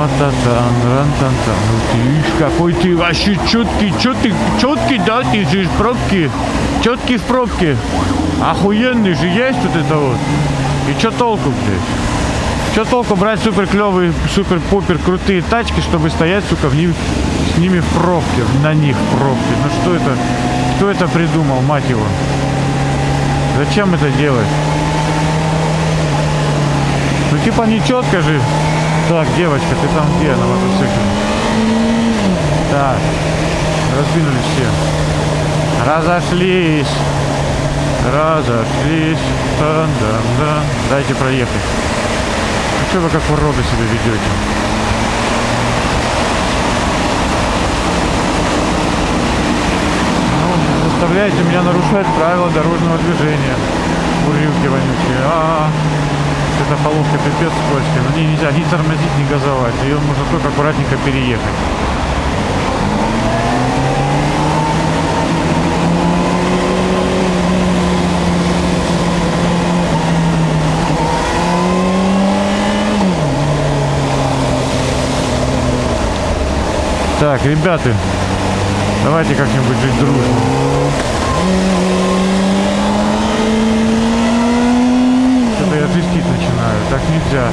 ва-та-та. Вот-та-та, ран-тан-тан. Ты какой ты вообще четкий, ты, четкий, да, ты же из пробки, четкий в пробке. Охуенный же есть вот это вот. И что толку, блядь? Что толку брать супер клевые, супер пупер крутые тачки, чтобы стоять, сука, в них, с ними в пробке, на них в пробке. Ну что это, кто это придумал, мать его? Зачем это делать? Ну типа не четко же. Так, девочка, ты там где на мотоцикле? Так, раздвинулись все. Разошлись. Разошлись. Дан-дан-дан. Дайте проехать. Ну что вы как уроды себя ведете? Ну, заставляете меня нарушать правила дорожного движения. Урюки вонючие. А, -а, -а. Эта полоска пипец скользкая. На ней нельзя ни тормозить, ни газовать. Ее нужно только аккуратненько переехать. Так, ребята, давайте как-нибудь жить дружно. Трястись начинаю, так нельзя.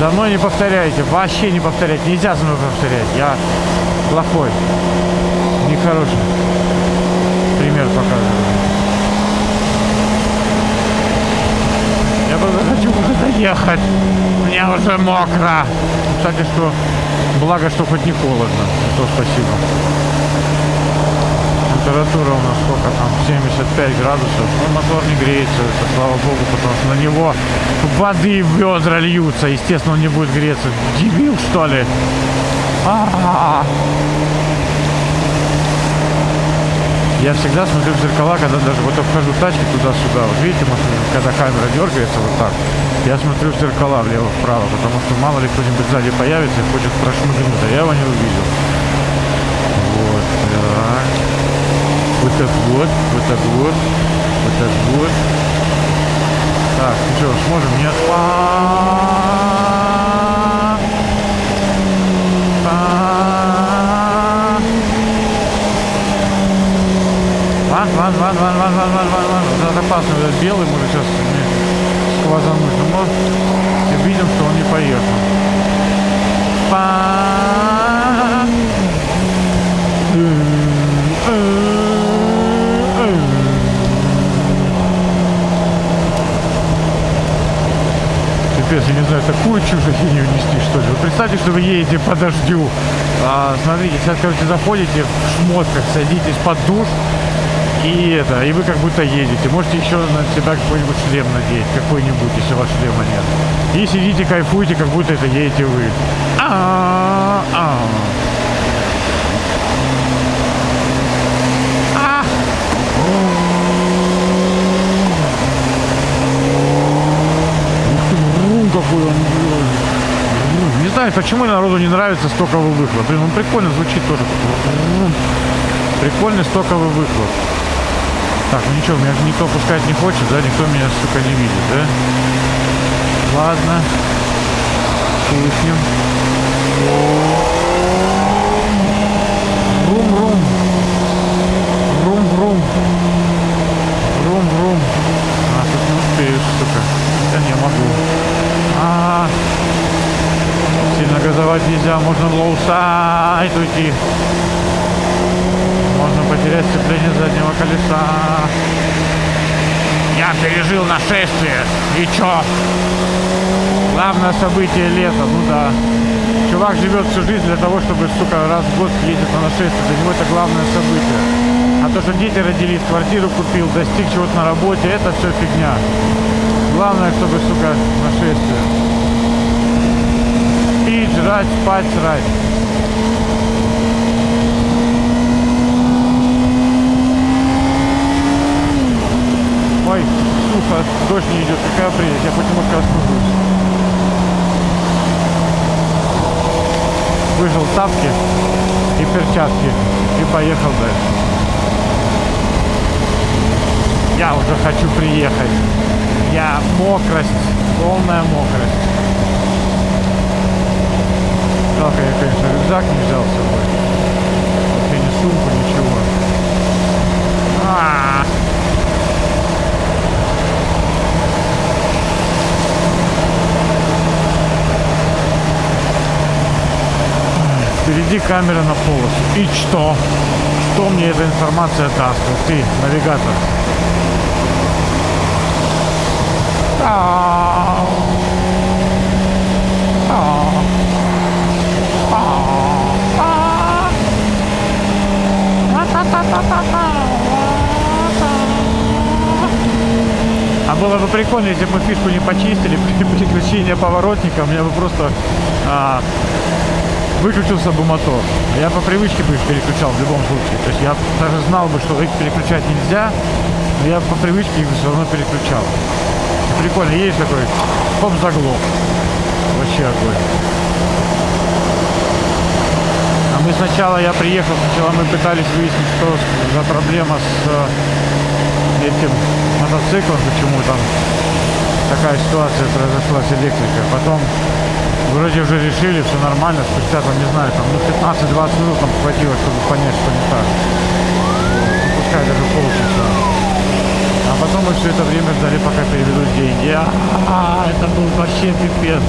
За мной не повторяйте, вообще не повторять, нельзя за мной повторять. Я плохой, нехороший. Пример показываю. Я просто хочу уже доехать. Мне уже мокро. Кстати, что Благо, что хоть не холодно. То спасибо. Температура у нас сколько там? 75 градусов. Ну, мотор не греется, это слава богу, потому что на него воды в ведра льются. Естественно, он не будет греться. Дебил, что ли? А-а-а. Я всегда смотрю в зеркала, когда даже вот обхожу тачки туда-сюда. Вот видите, может, когда камера дергается вот так, я смотрю в зеркала влево-вправо, потому что мало ли кто-нибудь сзади появится и хочет прошмыгнуть, а я его не увидел. Вот, так. Вот так вот, вот так вот, вот так вот. Так, ну что, сможем? Нет. Ван, ван, ван, ван, ван, ван, ван, ван, ван. Это опасно, этот белый может сейчас сквозануть. Но мы видим, что он не поехал. Па. Пипец, я не знаю, такую чушь ахинею нести, что ли. Вы представьте, что вы едете по дождю. А, смотрите, сейчас, короче, заходите в шмотках, садитесь под душ, И это, и вы как будто едете. Можете еще на себя какой-нибудь шлем надеть, какой-нибудь, если у вас шлема нет. И сидите, кайфуете, как будто это едете вы. А-а-а. А. Ух ты, врум какой он. Врум. Не знаю, почему народу не нравится стоковый выхлоп. Блин, он прикольно звучит тоже. Врум. Прикольный стоковый выхлоп. Так, ну ничего, меня никто пускать не хочет, да? Никто меня, сука, не видит, да? Ладно. Рум-рум. Рум-рум. Рум-рум. А, тут не успеешь, сука. Я не могу. А, сильно газовать нельзя, можно в low-side уйти. Можно потерять сцепление заднего колеса. Я пережил нашествие. И чё? Главное событие лета, ну да. Чувак живет всю жизнь для того, чтобы, сука, раз в год ездить на нашествие. Для него это главное событие. А то, что дети родились, квартиру купил, достиг чего-то на работе, это все фигня. Главное, чтобы, сука, нашествие. Жрать, спать, срать. Ой, сухо, дождь не идет, какая прелесть, я немножко остужусь. Выжил тапки и перчатки и поехал дальше. Я уже хочу приехать. Я мокрость, полная мокрость. Жалко, я, конечно, рюкзак не взял с собой. Вообще ни сумку, ничего. А-а-а. Впереди камера на полосу. И что? Что мне эта информация даст? Ты, навигатор. Ау. Ау. Ау. Ау. А было бы прикольно, если бы мы фишку не почистили при переключении поворотника, у меня бы просто а, выключился бы мотор. Я по привычке бы их переключал в любом случае. То есть я даже знал бы, что их переключать нельзя, но я по привычке их все равно переключал. Прикольно, есть такой, хоп, заглох. Вообще огонь. А мы сначала, я приехал, сначала мы пытались выяснить, что за проблема с э, этим мотоциклом, почему там такая ситуация произошла с электрикой. Потом вроде уже решили, все нормально, спустя там, не знаю, там, ну 15-20 минут нам хватило, чтобы понять, что не так. Пускай даже полчаса. А потом мы все это время ждали, пока переведут деньги. А, это был вообще пипец.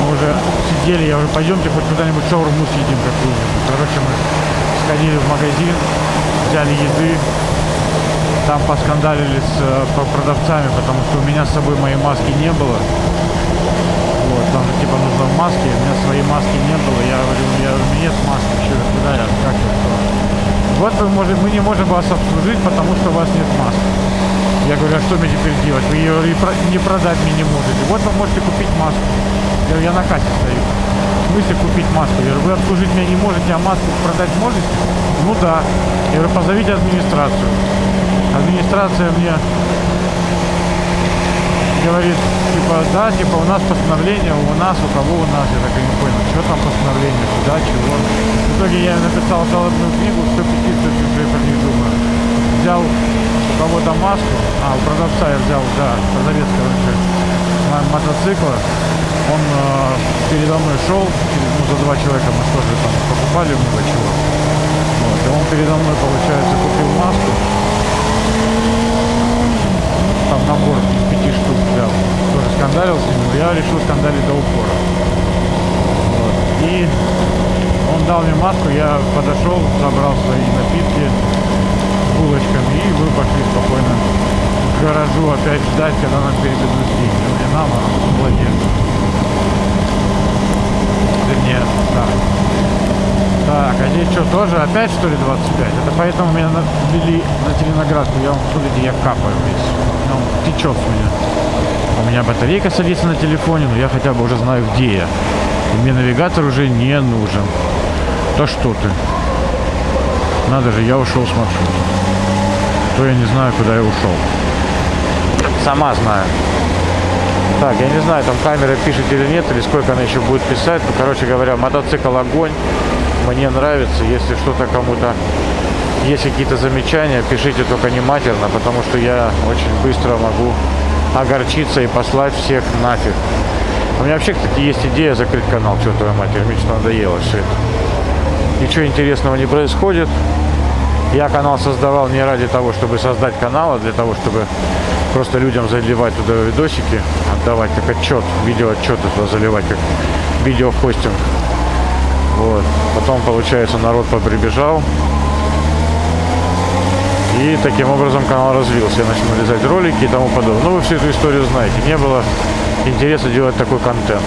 Мы уже сидели, я уже пойдемте хоть куда-нибудь шаурму съедим какую-нибудь. Короче, мы сходили в магазин, взяли еды, там поскандалили с э, по- продавцами, потому что у меня с собой моей маски не было. Вот, там же типа нужно в маске, у меня своей маски не было. Я говорю, я говорю, у меня нет маски, что, куда я, как я, что? Вот вы можете, мы не можем вас обслужить, потому что у вас нет маски. Я говорю, а что мне теперь делать? Вы ее не продать мне не можете. Вот вы можете купить маску. Я говорю, я на кассе стою. В смысле купить маску? Я говорю, вы обслужить меня не можете, а маску продать можете? Ну да. Я говорю, позовите администрацию. Администрация мне говорит, типа, да, типа, у нас постановление, у нас, у кого у нас, я так и не понял, что там постановление, куда, чего. В итоге я написал жалобную книгу, 100 петиций, что про них думаю. Взял у кого-то маску, а, у продавца я взял, да, продавец, короче, мо- мотоцикла, он э, передо мной шел, ну, за два человека мы тоже там покупали много чего. Вот, и он передо мной, получается, купил маску, там набор из пяти штук взял. Тоже скандалил с ним, но я решил скандалить до упора. Вот. И он дал мне маску, я подошел, забрал свои напитки булочками, и мы пошли спокойно к гаражу опять ждать, когда нам переведут деньги. Не нам, а владельцу. Вернее, да. Так, а здесь что, тоже опять что ли 25? Это поэтому меня ввели на Зеленоградку. Я вам смотрите, я капаю весь. Ну, течет с меня. У меня батарейка садится на телефоне, но я хотя бы уже знаю, где я. И мне навигатор уже не нужен. Да что ты. Надо же, я ушел с маршрута. То я не знаю, куда я ушел. Сама знаю. Так, я не знаю, там камера пишет или нет, или сколько она еще будет писать. Ну, короче говоря, мотоцикл огонь. Мне нравится. Если что-то кому-то есть какие-то замечания, пишите только не матерно, потому что я очень быстро могу огорчиться и послать всех нафиг. У меня вообще, кстати, есть идея закрыть канал, что твоя матерь, мне что надоело все это. Ничего интересного не происходит. Я канал создавал не ради того, чтобы создать канал, а для того, чтобы просто людям заливать туда видосики, отдавать как отчет, видеоотчеты туда заливать, как видеохостинг. Вот. Потом, получается, народ поприбежал. И таким образом канал развился. Я начал нарезать ролики и тому подобное. Ну, вы всю эту историю знаете. Не было интереса делать такой контент.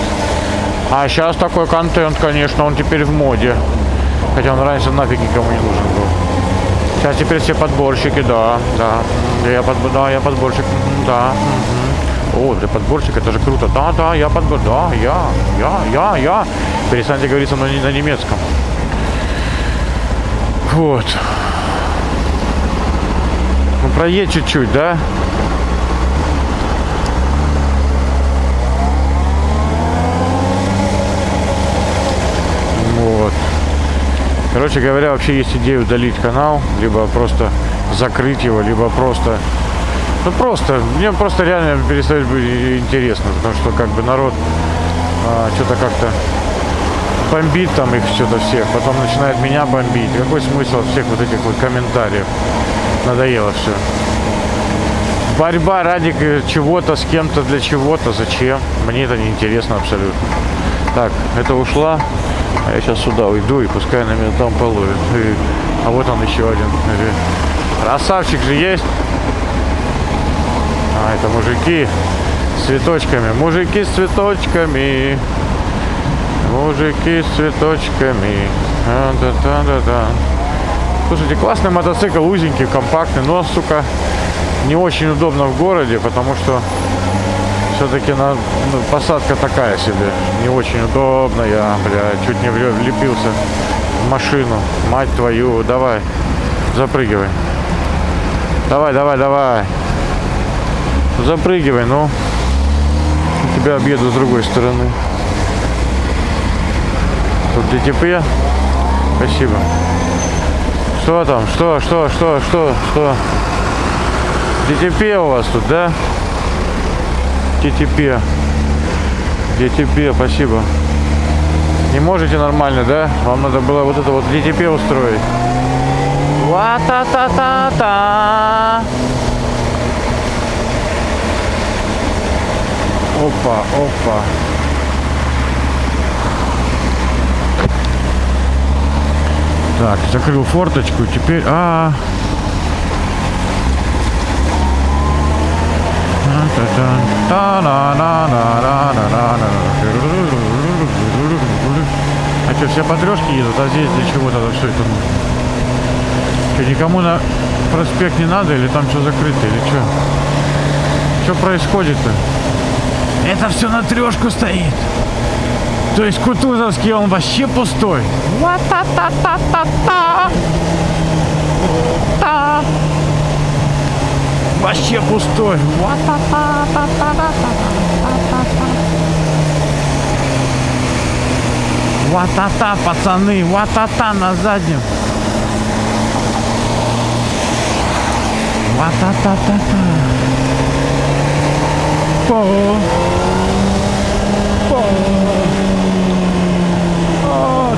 А сейчас такой контент, конечно, он теперь в моде. Хотя он раньше нафиг никому не нужен был. Сейчас теперь все подборщики, да, да. Я, под, да, я подборщик, да. мгм. О, ты подборщик, это же круто. Да, да, я подбор, да, я, я, я, я. Перестаньте говорить со мной на немецком. Вот. Ну, проедь чуть-чуть, да? Вот. Короче говоря, вообще есть идея удалить канал, либо просто закрыть его, либо просто... Ну просто, мне просто реально перестает быть интересно, потому что как бы народ а, что-то как-то бомбит там их что-то всех, потом начинает меня бомбить. Какой смысл всех вот этих вот комментариев? Надоело все. Борьба ради чего-то с кем-то для чего-то, зачем? Мне это не интересно абсолютно. Так, это ушла. А я сейчас сюда уйду и пускай на меня там половит. И- А вот он еще один. Э, Красавчик же есть. А, это мужики с цветочками. Мужики с цветочками. Мужики с цветочками. А, да-да-да-да. Слушайте, классный мотоцикл, узенький, компактный, но, сука, не очень удобно в городе, потому что все-таки на, ну, посадка такая себе, не очень удобная, бля, чуть не влепился в машину, мать твою, давай, запрыгивай. Давай, давай, давай. Запрыгивай, ну. Тебя объеду с другой стороны. Тут ДТП. Спасибо. Что там? Что, что, что, что, что? ДТП у вас тут, да? ДТП. ДТП, спасибо. Не можете нормально, да? Вам надо было вот это вот ДТП устроить. Ва-та-та-та-та. Опа, опа. Так, закрыл форточку, теперь... А, А что, все потрешки едут, а здесь для чего тогда все это нужно? Что, никому на проспект не надо или там что закрыто, или что? Что происходит-то? Это все на трешку стоит. То есть Кутузовский он вообще пустой. Ва-та-та-та-та-та. Та. Вообще пустой. Ва-та-та, пацаны, ва-та-та на заднем. Ва-та-та-та-та. По. По. О,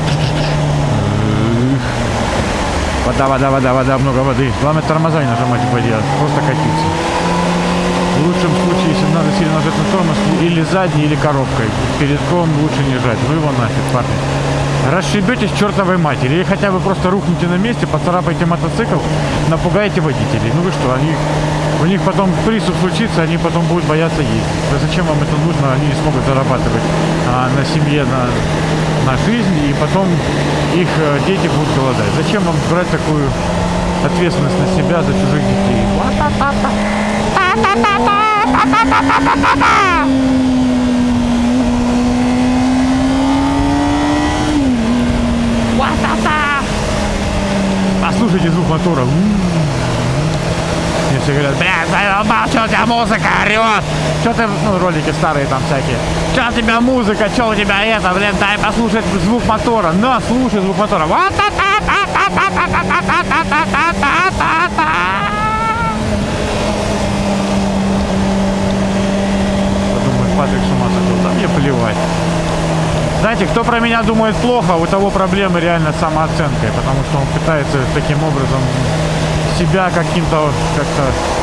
Вода, вода, вода, вода, много воды. Главное тормоза не нажимать воде, а просто катиться. В лучшем случае, если надо сильно нажать на тормоз, или задней, или коробкой. Передком лучше не жать. Ну его нафиг, парни. Расшибетесь чертовой матери. Или хотя бы просто рухните на месте, поцарапайте мотоцикл, напугаете водителей. Ну вы что, они, у них потом приступ случится, они потом будут бояться ездить. Да зачем вам это нужно? Они не смогут зарабатывать а, на семье, на, на жизнь, и потом их э, дети будут голодать. Зачем вам брать такую ответственность на себя за чужих детей? Послушайте звук мотора. Мне все говорят, бля, заебал, что у тебя музыка орет? Что ты, ну, ролики старые там всякие. Что у тебя музыка, что у тебя это, блин, дай послушать звук мотора. На, слушай звук мотора. Вот Патрик с ума сошел. Да плевать. Знаете, кто про меня думает плохо, у того проблемы реально с самооценкой, потому что он пытается таким образом себя каким-то как-то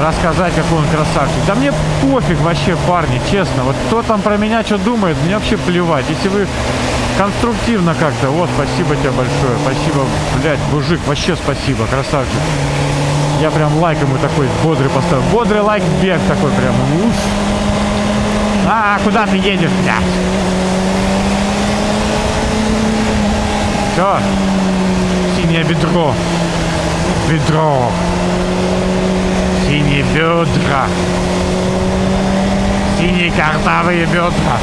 рассказать, какой он красавчик. Да мне пофиг вообще, парни, честно. Вот кто там про меня что думает, мне вообще плевать. Если вы конструктивно как-то, вот, спасибо тебе большое, спасибо, блядь, мужик, вообще спасибо, красавчик. Я прям лайк ему такой бодрый поставил. Бодрый лайк бег такой прям. Уф. А, куда ты едешь, блядь? Все. Синее бедро. Бедро. Синие бедра. Синие картавые бедра.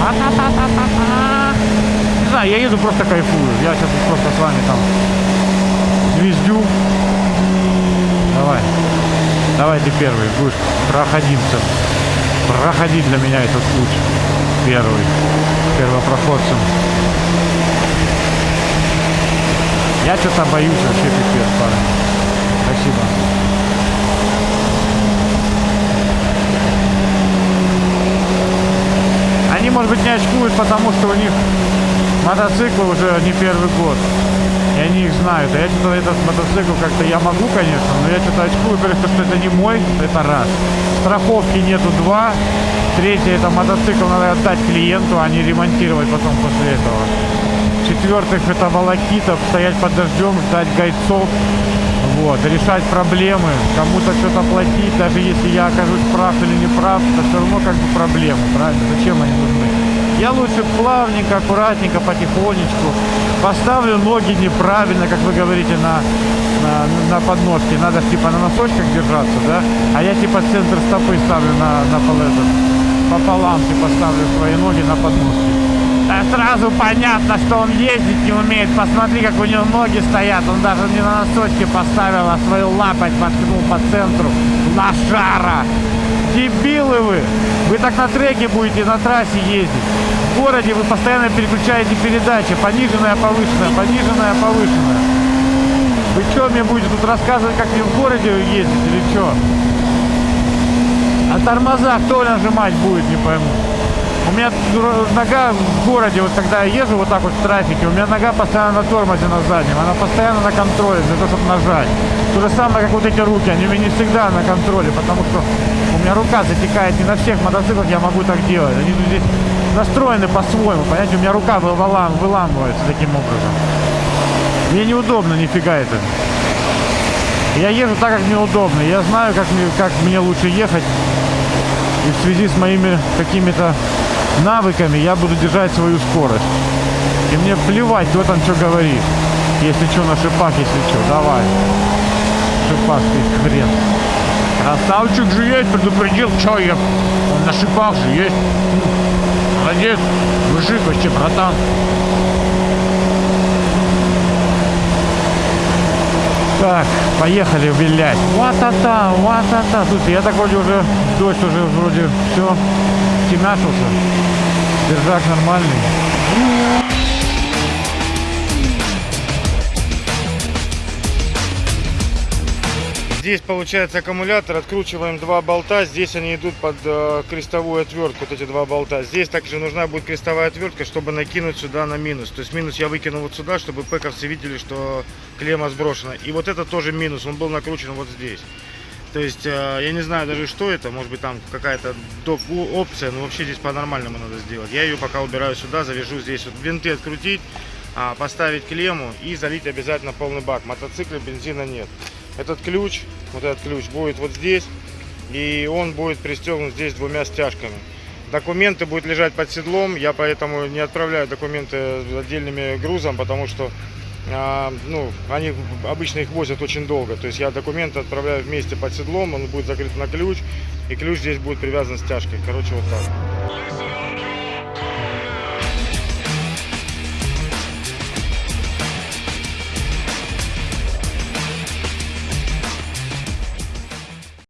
А-та-та-та-та-та. Не знаю, я еду просто кайфую. Я сейчас просто с вами там звездю. Давай. Давай ты первый будешь проходимцем. Проходи для меня этот путь. Первый. Первопроходцем. Я что-то боюсь вообще пипец, парень. Спасибо. Может быть, не очкуют, потому что у них мотоциклы уже не первый год. И они их знают. А я что-то этот мотоцикл как-то я могу, конечно, но я что-то очкую, потому что это не мой, это раз. Страховки нету два. Третье, это мотоцикл надо отдать клиенту, а не ремонтировать потом после этого. В-четвертых, это волокита, стоять под дождем, ждать гайцов, вот, решать проблемы, кому-то что-то платить, даже если я окажусь прав или не прав, это все равно как бы проблемы, правильно? Зачем они нужны? Я лучше плавненько, аккуратненько, потихонечку поставлю ноги неправильно, как вы говорите, на, на, на подножке. Надо типа на носочках держаться, да? А я типа центр стопы ставлю на, на пол этот, пополам типа ставлю свои ноги на подножке. А сразу понятно, что он ездить не умеет. Посмотри, как у него ноги стоят. Он даже не на носочки поставил, а свою лапоть воткнул по центру. Лошара! Дебилы вы! Вы так на треке будете на трассе ездить. В городе вы постоянно переключаете передачи. Пониженная, повышенная, пониженная, повышенная. Вы что мне будете тут рассказывать, как мне в городе ездить или что? А тормоза кто нажимать будет, не пойму. У меня нога в городе, вот когда я езжу вот так вот в трафике, у меня нога постоянно на тормозе на заднем, она постоянно на контроле для того, чтобы нажать. То же самое, как вот эти руки, они у меня не всегда на контроле, потому что у меня рука затекает, не на всех мотоциклах я могу так делать. Они здесь настроены по-своему, понимаете, у меня рука вылам, выламывается таким образом. Мне неудобно нифига это. Я езжу так, как мне удобно. Я знаю, как мне, как мне лучше ехать. И в связи с моими какими-то навыками я буду держать свою скорость. И мне плевать, кто там что говорит. Если что, на шипах, если что, давай. Шипах ты хрен. Красавчик же есть, предупредил, что я. Он на шипах же есть. Молодец, мужик вообще, братан. Так, поехали, блядь. Ва-та-та, ва-та-та. Слушай, я так вроде уже, дождь уже вроде все, темяшился. Держак нормальный. Здесь получается аккумулятор, откручиваем два болта, здесь они идут под э, крестовую отвертку, вот эти два болта. Здесь также нужна будет крестовая отвертка, чтобы накинуть сюда на минус. То есть минус я выкину вот сюда, чтобы пэковцы видели, что клемма сброшена. И вот это тоже минус, он был накручен вот здесь. То есть э, я не знаю даже что это, может быть там какая-то доп. опция, но вообще здесь по-нормальному надо сделать. Я ее пока убираю сюда, завяжу здесь вот винты открутить, а, поставить клемму и залить обязательно полный бак. Мотоцикла бензина нет. Этот ключ, вот этот ключ будет вот здесь, и он будет пристегнут здесь двумя стяжками. Документы будут лежать под седлом, я поэтому не отправляю документы отдельными грузом, потому что а, ну, они обычно их возят очень долго. То есть я документы отправляю вместе под седлом, он будет закрыт на ключ, и ключ здесь будет привязан с тяжкой. Короче, вот так.